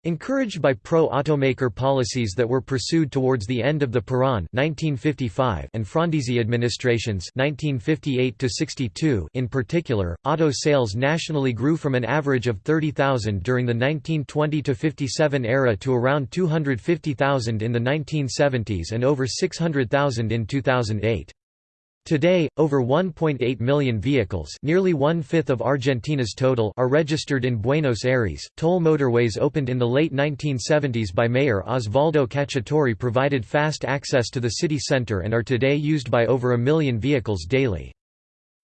Encouraged by pro-automaker policies that were pursued towards the end of the Perón 1955 and Frondizi administrations 1958 in particular, auto sales nationally grew from an average of 30,000 during the 1920–57 era to around 250,000 in the 1970s and over 600,000 in 2008. Today, over 1.8 million vehicles nearly one-fifth of Argentina's total are registered in Buenos Aires. Toll motorways opened in the late 1970s by Mayor Osvaldo Cacciatore provided fast access to the city center and are today used by over a million vehicles daily.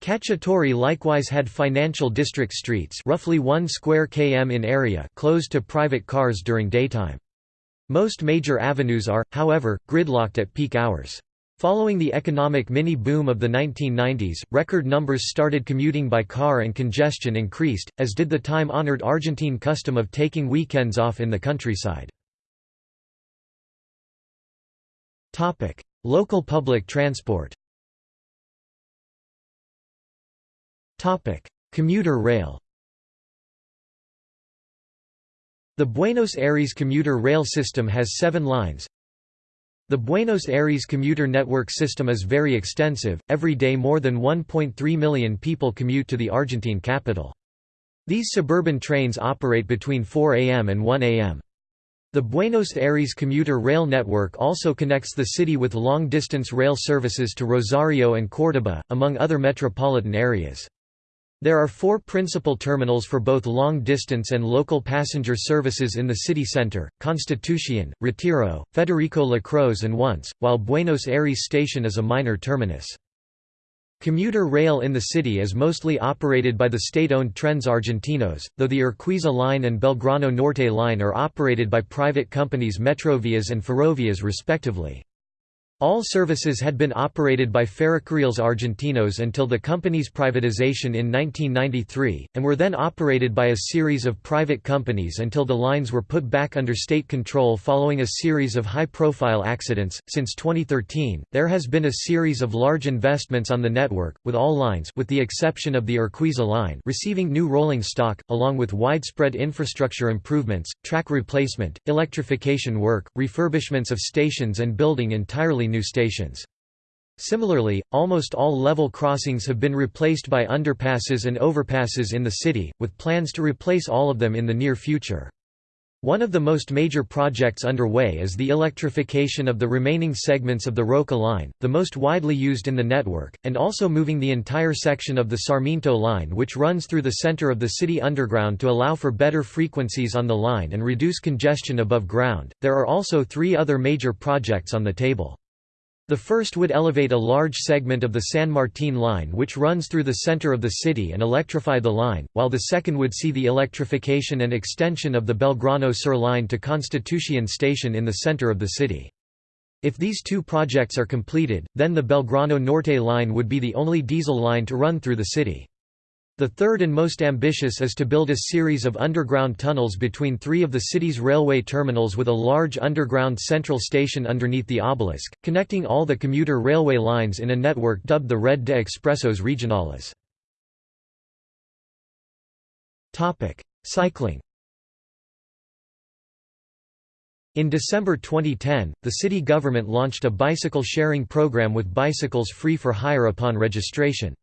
Cacciatore likewise had financial district streets roughly 1 square km in area closed to private cars during daytime. Most major avenues are, however, gridlocked at peak hours. Following the economic mini-boom of the 1990s, record numbers started commuting by car and congestion increased, as did the time-honored Argentine custom of taking weekends off in the countryside. Local public transport Commuter rail The Buenos Aires commuter rail system has seven lines, the Buenos Aires commuter network system is very extensive, every day more than 1.3 million people commute to the Argentine capital. These suburban trains operate between 4 am and 1 am. The Buenos Aires commuter rail network also connects the city with long-distance rail services to Rosario and Córdoba, among other metropolitan areas. There are four principal terminals for both long-distance and local passenger services in the city center, Constitución, Retiro, Federico Lacroze and Once, while Buenos Aires station is a minor terminus. Commuter rail in the city is mostly operated by the state-owned Trenes Argentinos, though the Urquiza line and Belgrano Norte line are operated by private companies Metrovías and Ferrovías respectively. All services had been operated by Ferrocarriles Argentinos until the company's privatization in 1993, and were then operated by a series of private companies until the lines were put back under state control following a series of high-profile accidents. Since 2013, there has been a series of large investments on the network, with all lines with the exception of the Urquiza line receiving new rolling stock, along with widespread infrastructure improvements, track replacement, electrification work, refurbishments of stations and building entirely new stations. Similarly, almost all level crossings have been replaced by underpasses and overpasses in the city, with plans to replace all of them in the near future. One of the most major projects underway is the electrification of the remaining segments of the Roca line, the most widely used in the network, and also moving the entire section of the Sarmiento line which runs through the center of the city underground to allow for better frequencies on the line and reduce congestion above ground. There are also three other major projects on the table. The first would elevate a large segment of the San Martín line which runs through the center of the city and electrify the line, while the second would see the electrification and extension of the Belgrano Sur line to Constitución station in the center of the city. If these two projects are completed, then the Belgrano Norte line would be the only diesel line to run through the city. The third and most ambitious is to build a series of underground tunnels between three of the city's railway terminals with a large underground central station underneath the obelisk, connecting all the commuter railway lines in a network dubbed the Red de Expresos Regionales. Cycling In December 2010, the city government launched a bicycle sharing program with bicycles free for hire upon registration.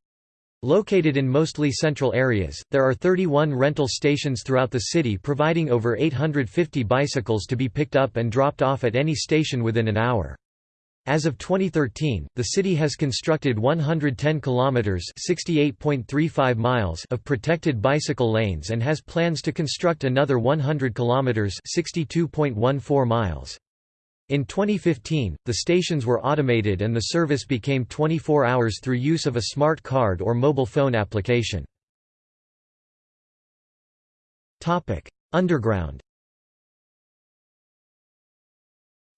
Located in mostly central areas, there are 31 rental stations throughout the city providing over 850 bicycles to be picked up and dropped off at any station within an hour. As of 2013, the city has constructed 110 kilometers (68.35 miles) of protected bicycle lanes and has plans to construct another 100 kilometers (62.14 miles). In 2015, the stations were automated and the service became 24 hours through use of a smart card or mobile phone application. Underground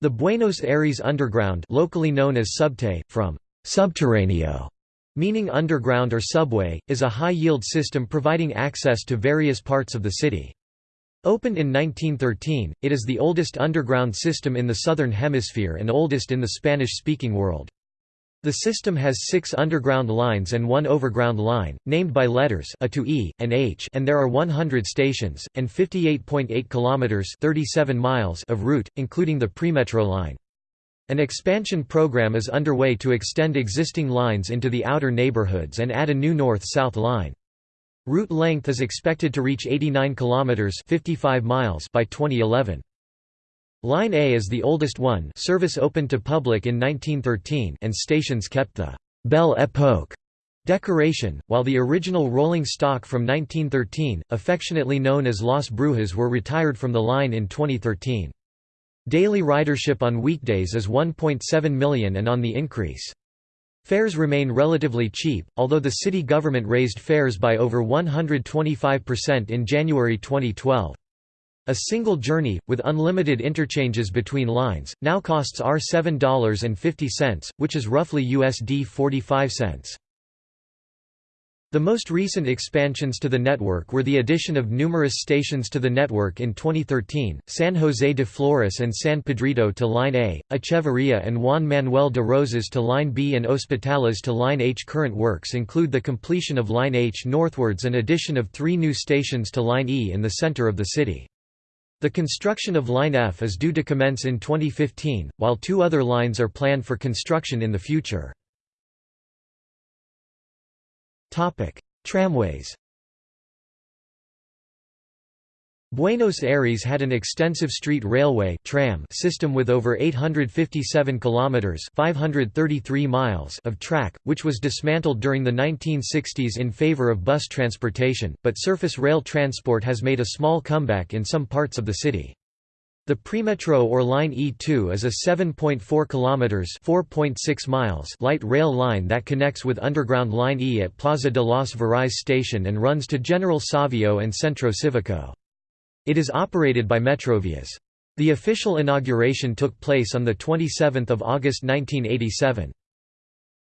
The Buenos Aires Underground locally known as Subte, from «subterráneo», meaning underground or subway, is a high-yield system providing access to various parts of the city. Opened in 1913, it is the oldest underground system in the Southern Hemisphere and oldest in the Spanish-speaking world. The system has six underground lines and one overground line, named by letters A to E, and H and there are 100 stations, and 58.8 kilometers 37 miles of route, including the premetro line. An expansion program is underway to extend existing lines into the outer neighborhoods and add a new north-south line. Route length is expected to reach 89 kilometers 55 miles by 2011. Line A is the oldest one service opened to public in 1913 and stations kept the «Belle Époque» decoration, while the original rolling stock from 1913, affectionately known as Las Brujas were retired from the line in 2013. Daily ridership on weekdays is 1.7 million and on the increase. Fares remain relatively cheap, although the city government raised fares by over 125% in January 2012. A single journey, with unlimited interchanges between lines, now costs R$7.50, which is roughly USD 45 cents. The most recent expansions to the network were the addition of numerous stations to the network in 2013, San José de Flores and San Pedrito to Line A, Echeverria and Juan Manuel de Rosas to Line B and Hospitales to Line H. Current works include the completion of Line H northwards and addition of three new stations to Line E in the center of the city. The construction of Line F is due to commence in 2015, while two other lines are planned for construction in the future. Tramways Buenos Aires had an extensive street railway tram system with over 857 kilometers (533 miles) of track, which was dismantled during the 1960s in favor of bus transportation, but surface rail transport has made a small comeback in some parts of the city. The Premetro or Line E2 is a 7.4 kilometers (4.6 miles) light rail line that connects with underground Line E at Plaza de los Virreyes station and runs to General Savio and Centro Civico. It is operated by Metrovias. The official inauguration took place on 27 August 1987.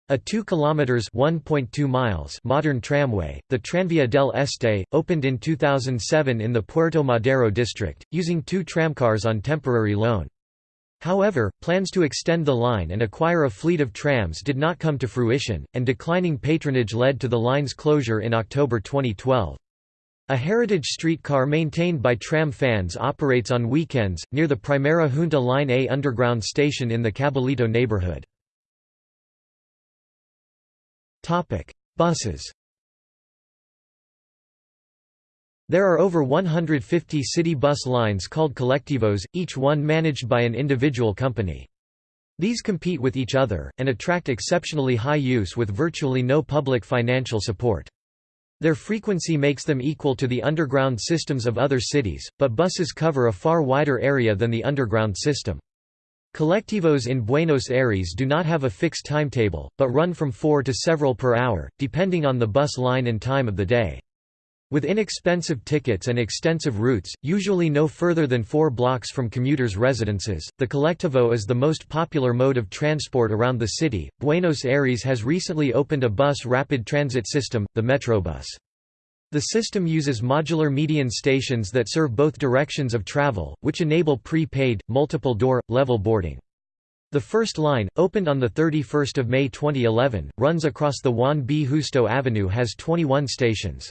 A 2 km (1.2 miles) modern tramway, the Tranvía del Este, opened in 2007 in the Puerto Madero district, using two tramcars on temporary loan. However, plans to extend the line and acquire a fleet of trams did not come to fruition, and declining patronage led to the line's closure in October 2012. A heritage streetcar maintained by tram fans operates on weekends, near the Primera Junta Line A underground station in the Caballito neighborhood. Buses There are over 150 city bus lines called colectivos, each one managed by an individual company. These compete with each other, and attract exceptionally high use with virtually no public financial support. Their frequency makes them equal to the underground systems of other cities, but buses cover a far wider area than the underground system. Colectivos in Buenos Aires do not have a fixed timetable, but run from four to several per hour, depending on the bus line and time of the day. With inexpensive tickets and extensive routes, usually no further than four blocks from commuters' residences, the colectivo is the most popular mode of transport around the city. Buenos Aires has recently opened a bus rapid transit system, the Metrobus. The system uses modular median stations that serve both directions of travel, which enable pre-paid, multiple-door, level boarding. The first line, opened on 31 May 2011, runs across the Juan B. Justo Avenue has 21 stations.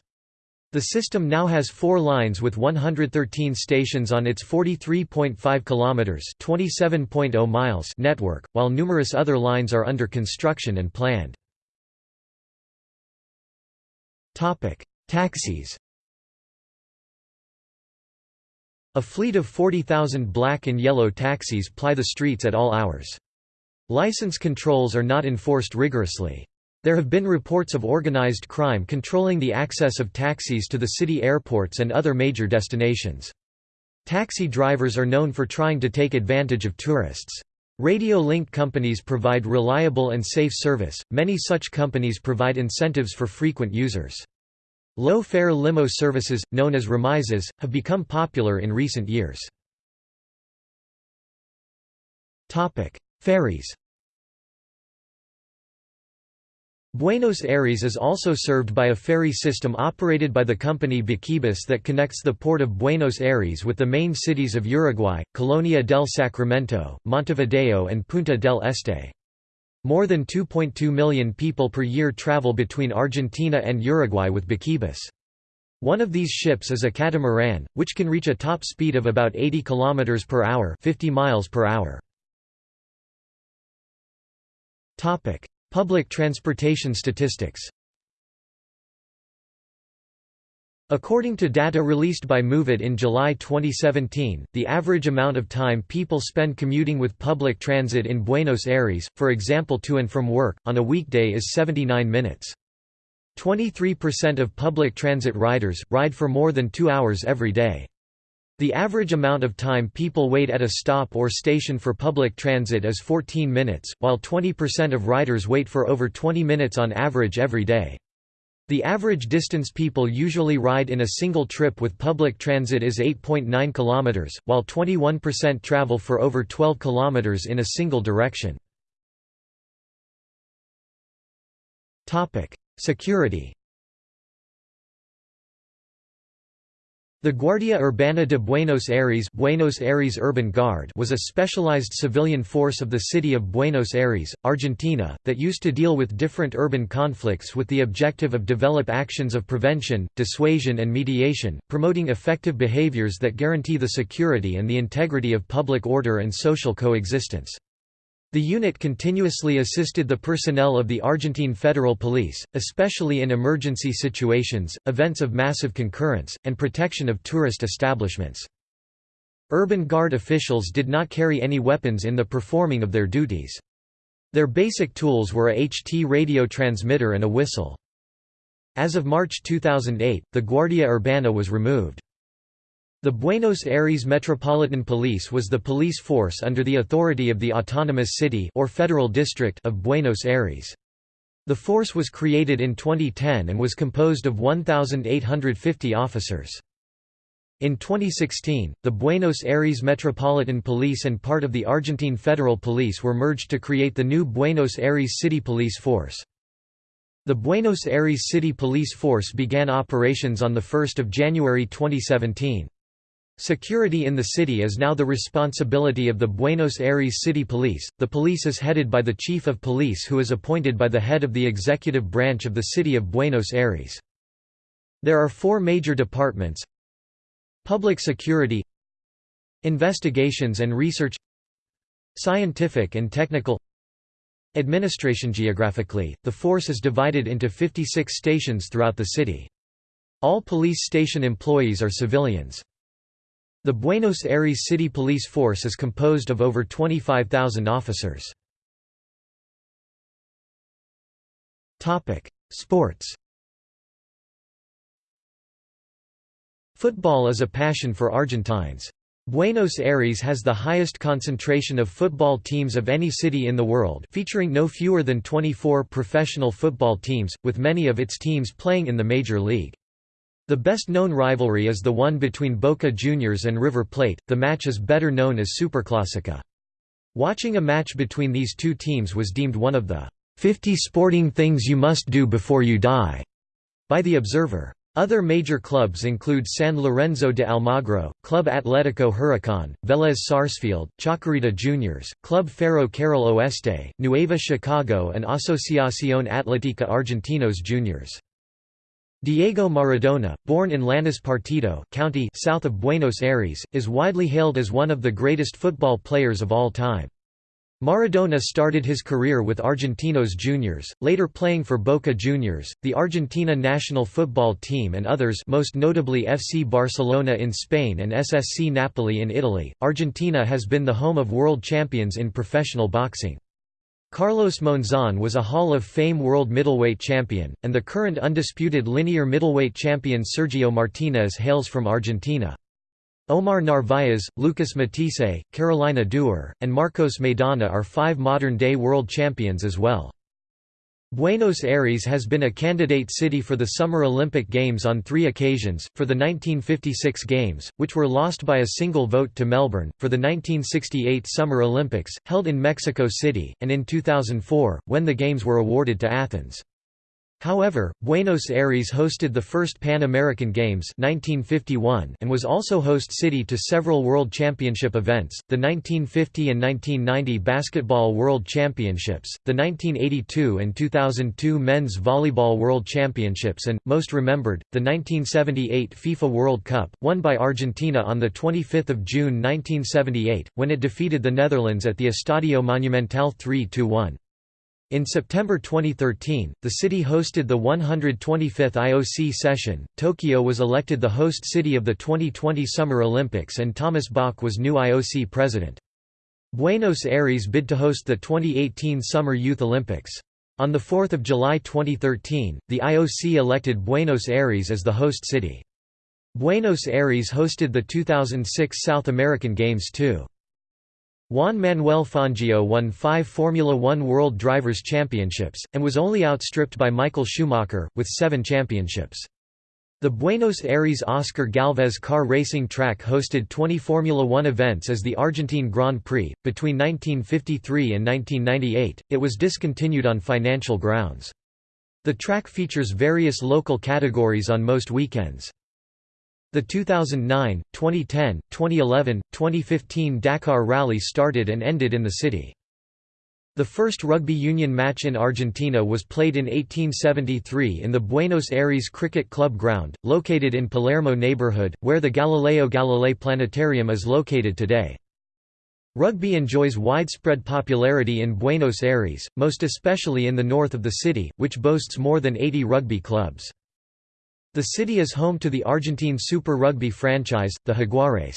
The system now has four lines with 113 stations on its 43.5 kilometers (27.0 miles) network, while numerous other lines are under construction and planned. Topic: Taxis. A fleet of 40,000 black and yellow taxis ply the streets at all hours. License controls are not enforced rigorously. There have been reports of organized crime controlling the access of taxis to the city airports and other major destinations. Taxi drivers are known for trying to take advantage of tourists. Radio link companies provide reliable and safe service, many such companies provide incentives for frequent users. Low-fare limo services, known as remises, have become popular in recent years. Ferries Buenos Aires is also served by a ferry system operated by the company Buquebus that connects the port of Buenos Aires with the main cities of Uruguay, Colonia del Sacramento, Montevideo and Punta del Este. More than 2.2 million people per year travel between Argentina and Uruguay with Buquebus. One of these ships is a catamaran, which can reach a top speed of about 80 km per hour, 50 miles per hour. Public transportation statistics. According to data released by Moovit in July 2017, the average amount of time people spend commuting with public transit in Buenos Aires, for example to and from work, on a weekday is 79 minutes. 23% of public transit riders, ride for more than two hours every day. The average amount of time people wait at a stop or station for public transit is 14 minutes, while 20% of riders wait for over 20 minutes on average every day. The average distance people usually ride in a single trip with public transit is 8.9 km, while 21% travel for over 12 km in a single direction. Security The Guardia Urbana de Buenos Aires, Buenos Aires Urban Guard was a specialized civilian force of the city of Buenos Aires, Argentina, that used to deal with different urban conflicts with the objective of develop actions of prevention, dissuasion and mediation, promoting effective behaviors that guarantee the security and the integrity of public order and social coexistence. The unit continuously assisted the personnel of the Argentine Federal Police, especially in emergency situations, events of massive concurrence, and protection of tourist establishments. Urban Guard officials did not carry any weapons in the performing of their duties. Their basic tools were a HT radio transmitter and a whistle. As of March 2008, the Guardia Urbana was removed. The Buenos Aires Metropolitan Police was the police force under the authority of the Autonomous City or Federal District of Buenos Aires. The force was created in 2010 and was composed of 1,850 officers. In 2016, the Buenos Aires Metropolitan Police and part of the Argentine Federal Police were merged to create the new Buenos Aires City Police Force. The Buenos Aires City Police Force began operations on 1 January 2017. Security in the city is now the responsibility of the Buenos Aires City Police. The police is headed by the Chief of Police who is appointed by the head of the executive branch of the city of Buenos Aires. There are four major departments Public Security Investigations and Research Scientific and Technical Administration Geographically, the force is divided into 56 stations throughout the city. All police station employees are civilians. The Buenos Aires City Police Force is composed of over 25,000 officers. Sports Football is a passion for Argentines. Buenos Aires has the highest concentration of football teams of any city in the world featuring no fewer than 24 professional football teams, with many of its teams playing in the Major League. The best-known rivalry is the one between Boca Juniors and River Plate, the match is better known as Superclásico. Watching a match between these two teams was deemed one of the 50 sporting things you must do before you die by The Observer. Other major clubs include San Lorenzo de Almagro, Club Atlético Huracán, Vélez Sarsfield, Chacarita Juniors, Club Ferro Carril Oeste, Nueva Chicago and Asociación Atlética Argentinos Juniors. Diego Maradona, born in Lanús Partido county south of Buenos Aires, is widely hailed as one of the greatest football players of all time. Maradona started his career with Argentinos Juniors, later playing for Boca Juniors, the Argentina national football team and others most notably FC Barcelona in Spain and SSC Napoli in Italy. Argentina has been the home of world champions in professional boxing. Carlos Monzon was a Hall of Fame world middleweight champion, and the current undisputed linear middleweight champion Sergio Martinez hails from Argentina. Omar Narváez, Lucas Matthysse, Carolina Duer, and Marcos Maidana are five modern-day world champions as well. Buenos Aires has been a candidate city for the Summer Olympic Games on three occasions, for the 1956 Games, which were lost by a single vote to Melbourne, for the 1968 Summer Olympics, held in Mexico City, and in 2004, when the Games were awarded to Athens. However, Buenos Aires hosted the first Pan American Games 1951 and was also host city to several World Championship events, the 1950 and 1990 Basketball World Championships, the 1982 and 2002 Men's Volleyball World Championships and, most remembered, the 1978 FIFA World Cup, won by Argentina on 25 June 1978, when it defeated the Netherlands at the Estadio Monumental 3–1. In September 2013, the city hosted the 125th IOC session. Tokyo was elected the host city of the 2020 Summer Olympics and Thomas Bach was new IOC president. Buenos Aires bid to host the 2018 Summer Youth Olympics. On 4 July 2013, the IOC elected Buenos Aires as the host city. Buenos Aires hosted the 2006 South American Games too. Juan Manuel Fangio won five Formula One World Drivers' Championships, and was only outstripped by Michael Schumacher, with seven championships. The Buenos Aires Oscar Galvez car racing track hosted 20 Formula One events as the Argentine Grand Prix. Between 1953 and 1998, it was discontinued on financial grounds. The track features various local categories on most weekends. The 2009, 2010, 2011, 2015 Dakar Rally started and ended in the city. The first rugby union match in Argentina was played in 1873 in the Buenos Aires Cricket Club ground, located in Palermo neighborhood, where the Galileo Galilei Planetarium is located today. Rugby enjoys widespread popularity in Buenos Aires, most especially in the north of the city, which boasts more than 80 rugby clubs. The city is home to the Argentine Super Rugby franchise, the Jaguares.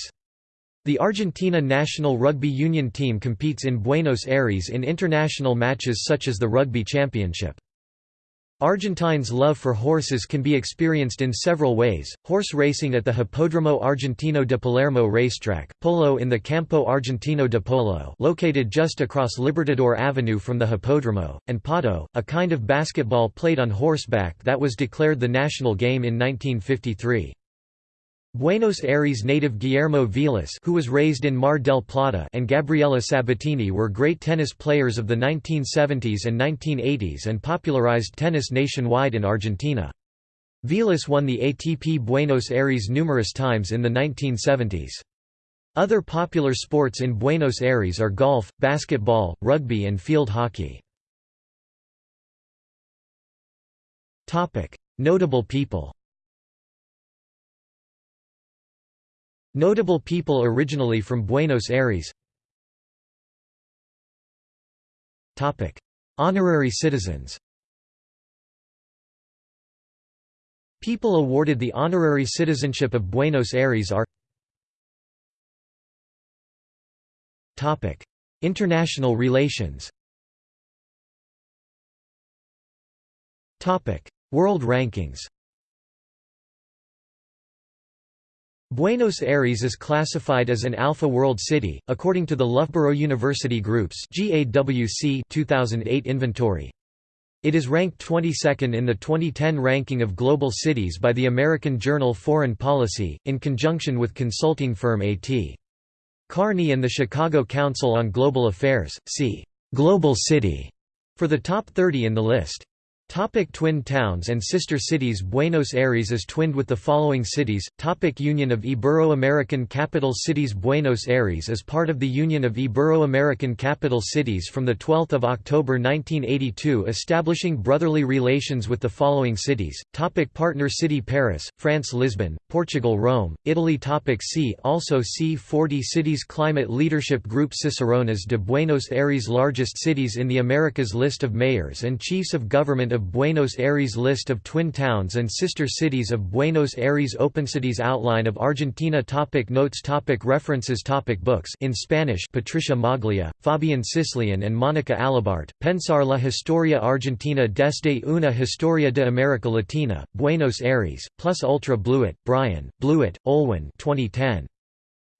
The Argentina national rugby union team competes in Buenos Aires in international matches such as the Rugby Championship. Argentines' love for horses can be experienced in several ways, horse racing at the Hipódromo Argentino de Palermo racetrack, polo in the Campo Argentino de Polo located just across Libertador Avenue from the Hipódromo, and pato, a kind of basketball played on horseback that was declared the national game in 1953. Buenos Aires native Guillermo Vilas who was raised in Mar del Plata and Gabriela Sabatini were great tennis players of the 1970s and 1980s and popularized tennis nationwide in Argentina. Vilas won the ATP Buenos Aires numerous times in the 1970s. Other popular sports in Buenos Aires are golf, basketball, rugby and field hockey. Notable people Notable people originally from Buenos Aires. Honorary citizens. People awarded the honorary citizenship of Buenos Aires are International relations. World rankings Buenos Aires is classified as an Alpha World City, according to the Loughborough University Group's 2008 inventory. It is ranked 22nd in the 2010 ranking of global cities by the American journal Foreign Policy, in conjunction with consulting firm A.T. Kearney and the Chicago Council on Global Affairs. See, "'Global City' for the top 30 in the list. Topic twin towns and sister cities Buenos Aires is twinned with the following cities. Topic Union of Ibero-American Capital Cities Buenos Aires is part of the Union of Ibero-American Capital Cities from 12 October 1982 establishing brotherly relations with the following cities. Topic Partner city Paris, France Lisbon, Portugal Rome, Italy. Topic See also C40 cities. Climate Leadership Group Cicerones de Buenos Aires Largest cities in the Americas. List of mayors and chiefs of government of Buenos Aires List of twin towns and sister cities of Buenos Aires OpenCities Outline of Argentina topic Notes topic References topic Books in Spanish Patricia Maglia, Fabian Cislian and Monica Alabart, Pensar la Historia Argentina desde una Historia de América Latina, Buenos Aires, plus Ultra Blouet, Brian, Blouet, Olwyn 2010.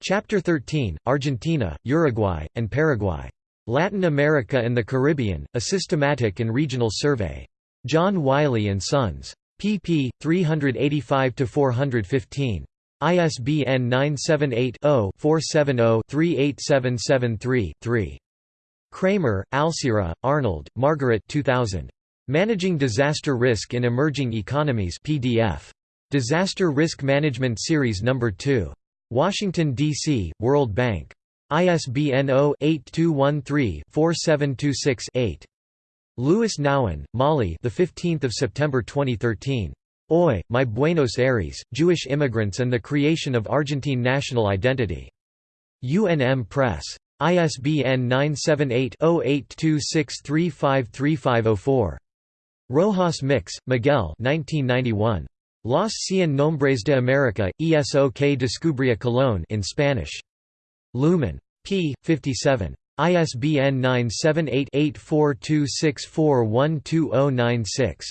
Chapter 13, Argentina, Uruguay, and Paraguay. Latin America and the Caribbean, a systematic and regional survey. John Wiley & Sons. pp. 385–415. ISBN 978-0-470-38773-3. Kreimer, Alcira, Arnold, Margaret 2000. Managing Disaster Risk in Emerging Economies PDF. Disaster Risk Management Series No. 2. Washington, D.C., World Bank. ISBN 0-8213-4726-8. Lewis Nouwen, Mollie the 15th of September 2013. Oy, My Buenos Aires, Jewish Immigrants and the Creation of Argentine National Identity. UNM Press. ISBN 978-0826353504. Rojas Mix, Miguel 1991. Los Cien Nombres de América, eso que descubría Colón in Spanish. Lumen. p. 57. ISBN 978-8426412096.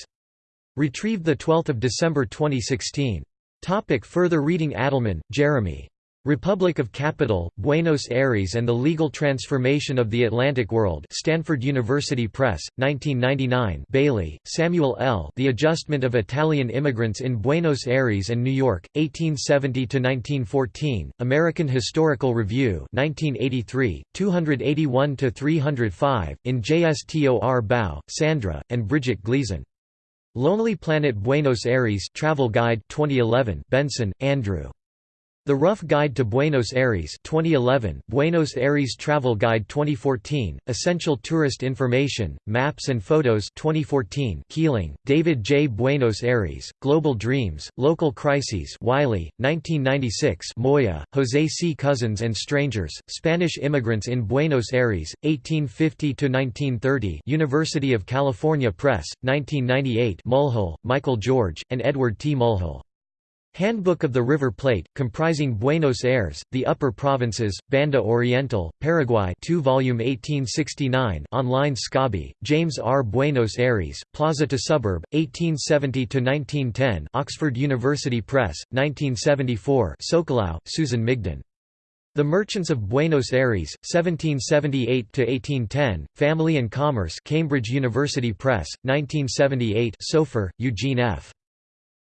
Retrieved 12 December 2016. Topic further reading Adelman, Jeremy. Republic of Capital, Buenos Aires and the Legal Transformation of the Atlantic World Stanford University Press, 1999 Bailey, Samuel L. The Adjustment of Italian Immigrants in Buenos Aires and New York, 1870–1914, American Historical Review 1983, 281–305, in JSTOR Bao, Sandra, and Bridget Gleason. Lonely Planet Buenos Aires Travel Guide 2011 Benson, Andrew. The Rough Guide to Buenos Aires 2011, Buenos Aires Travel Guide 2014, Essential Tourist Information, Maps and Photos 2014 Keeling, David J. Buenos Aires, Global Dreams, Local Crises Wiley, 1996 Moya, José C. Cousins and Strangers, Spanish Immigrants in Buenos Aires, 1850–1930 University of California Press, 1998 Mulhall, Michael George, and Edward T. Mulhall. Handbook of the River Plate, comprising Buenos Aires, the Upper Provinces, Banda Oriental, Paraguay 2 volume 1869 online Scobie, James R. Buenos Aires, Plaza to Suburb, 1870–1910 Oxford University Press, 1974 Socolow, Susan Migden. The Merchants of Buenos Aires, 1778–1810, Family and Commerce Cambridge University Press, 1978 Sofer, Eugene F.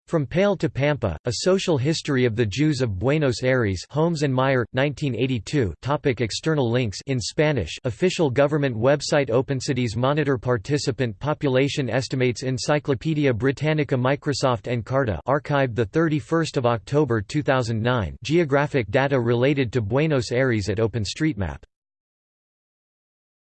From Pale to Pampa, A Social History of the Jews of Buenos Aires Holmes and Meier, 1982 topic External links in Spanish Official government website OpenCities Monitor Participant Population Estimates Encyclopaedia Britannica Microsoft Encarta archived 31 October 2009 Geographic data related to Buenos Aires at OpenStreetMap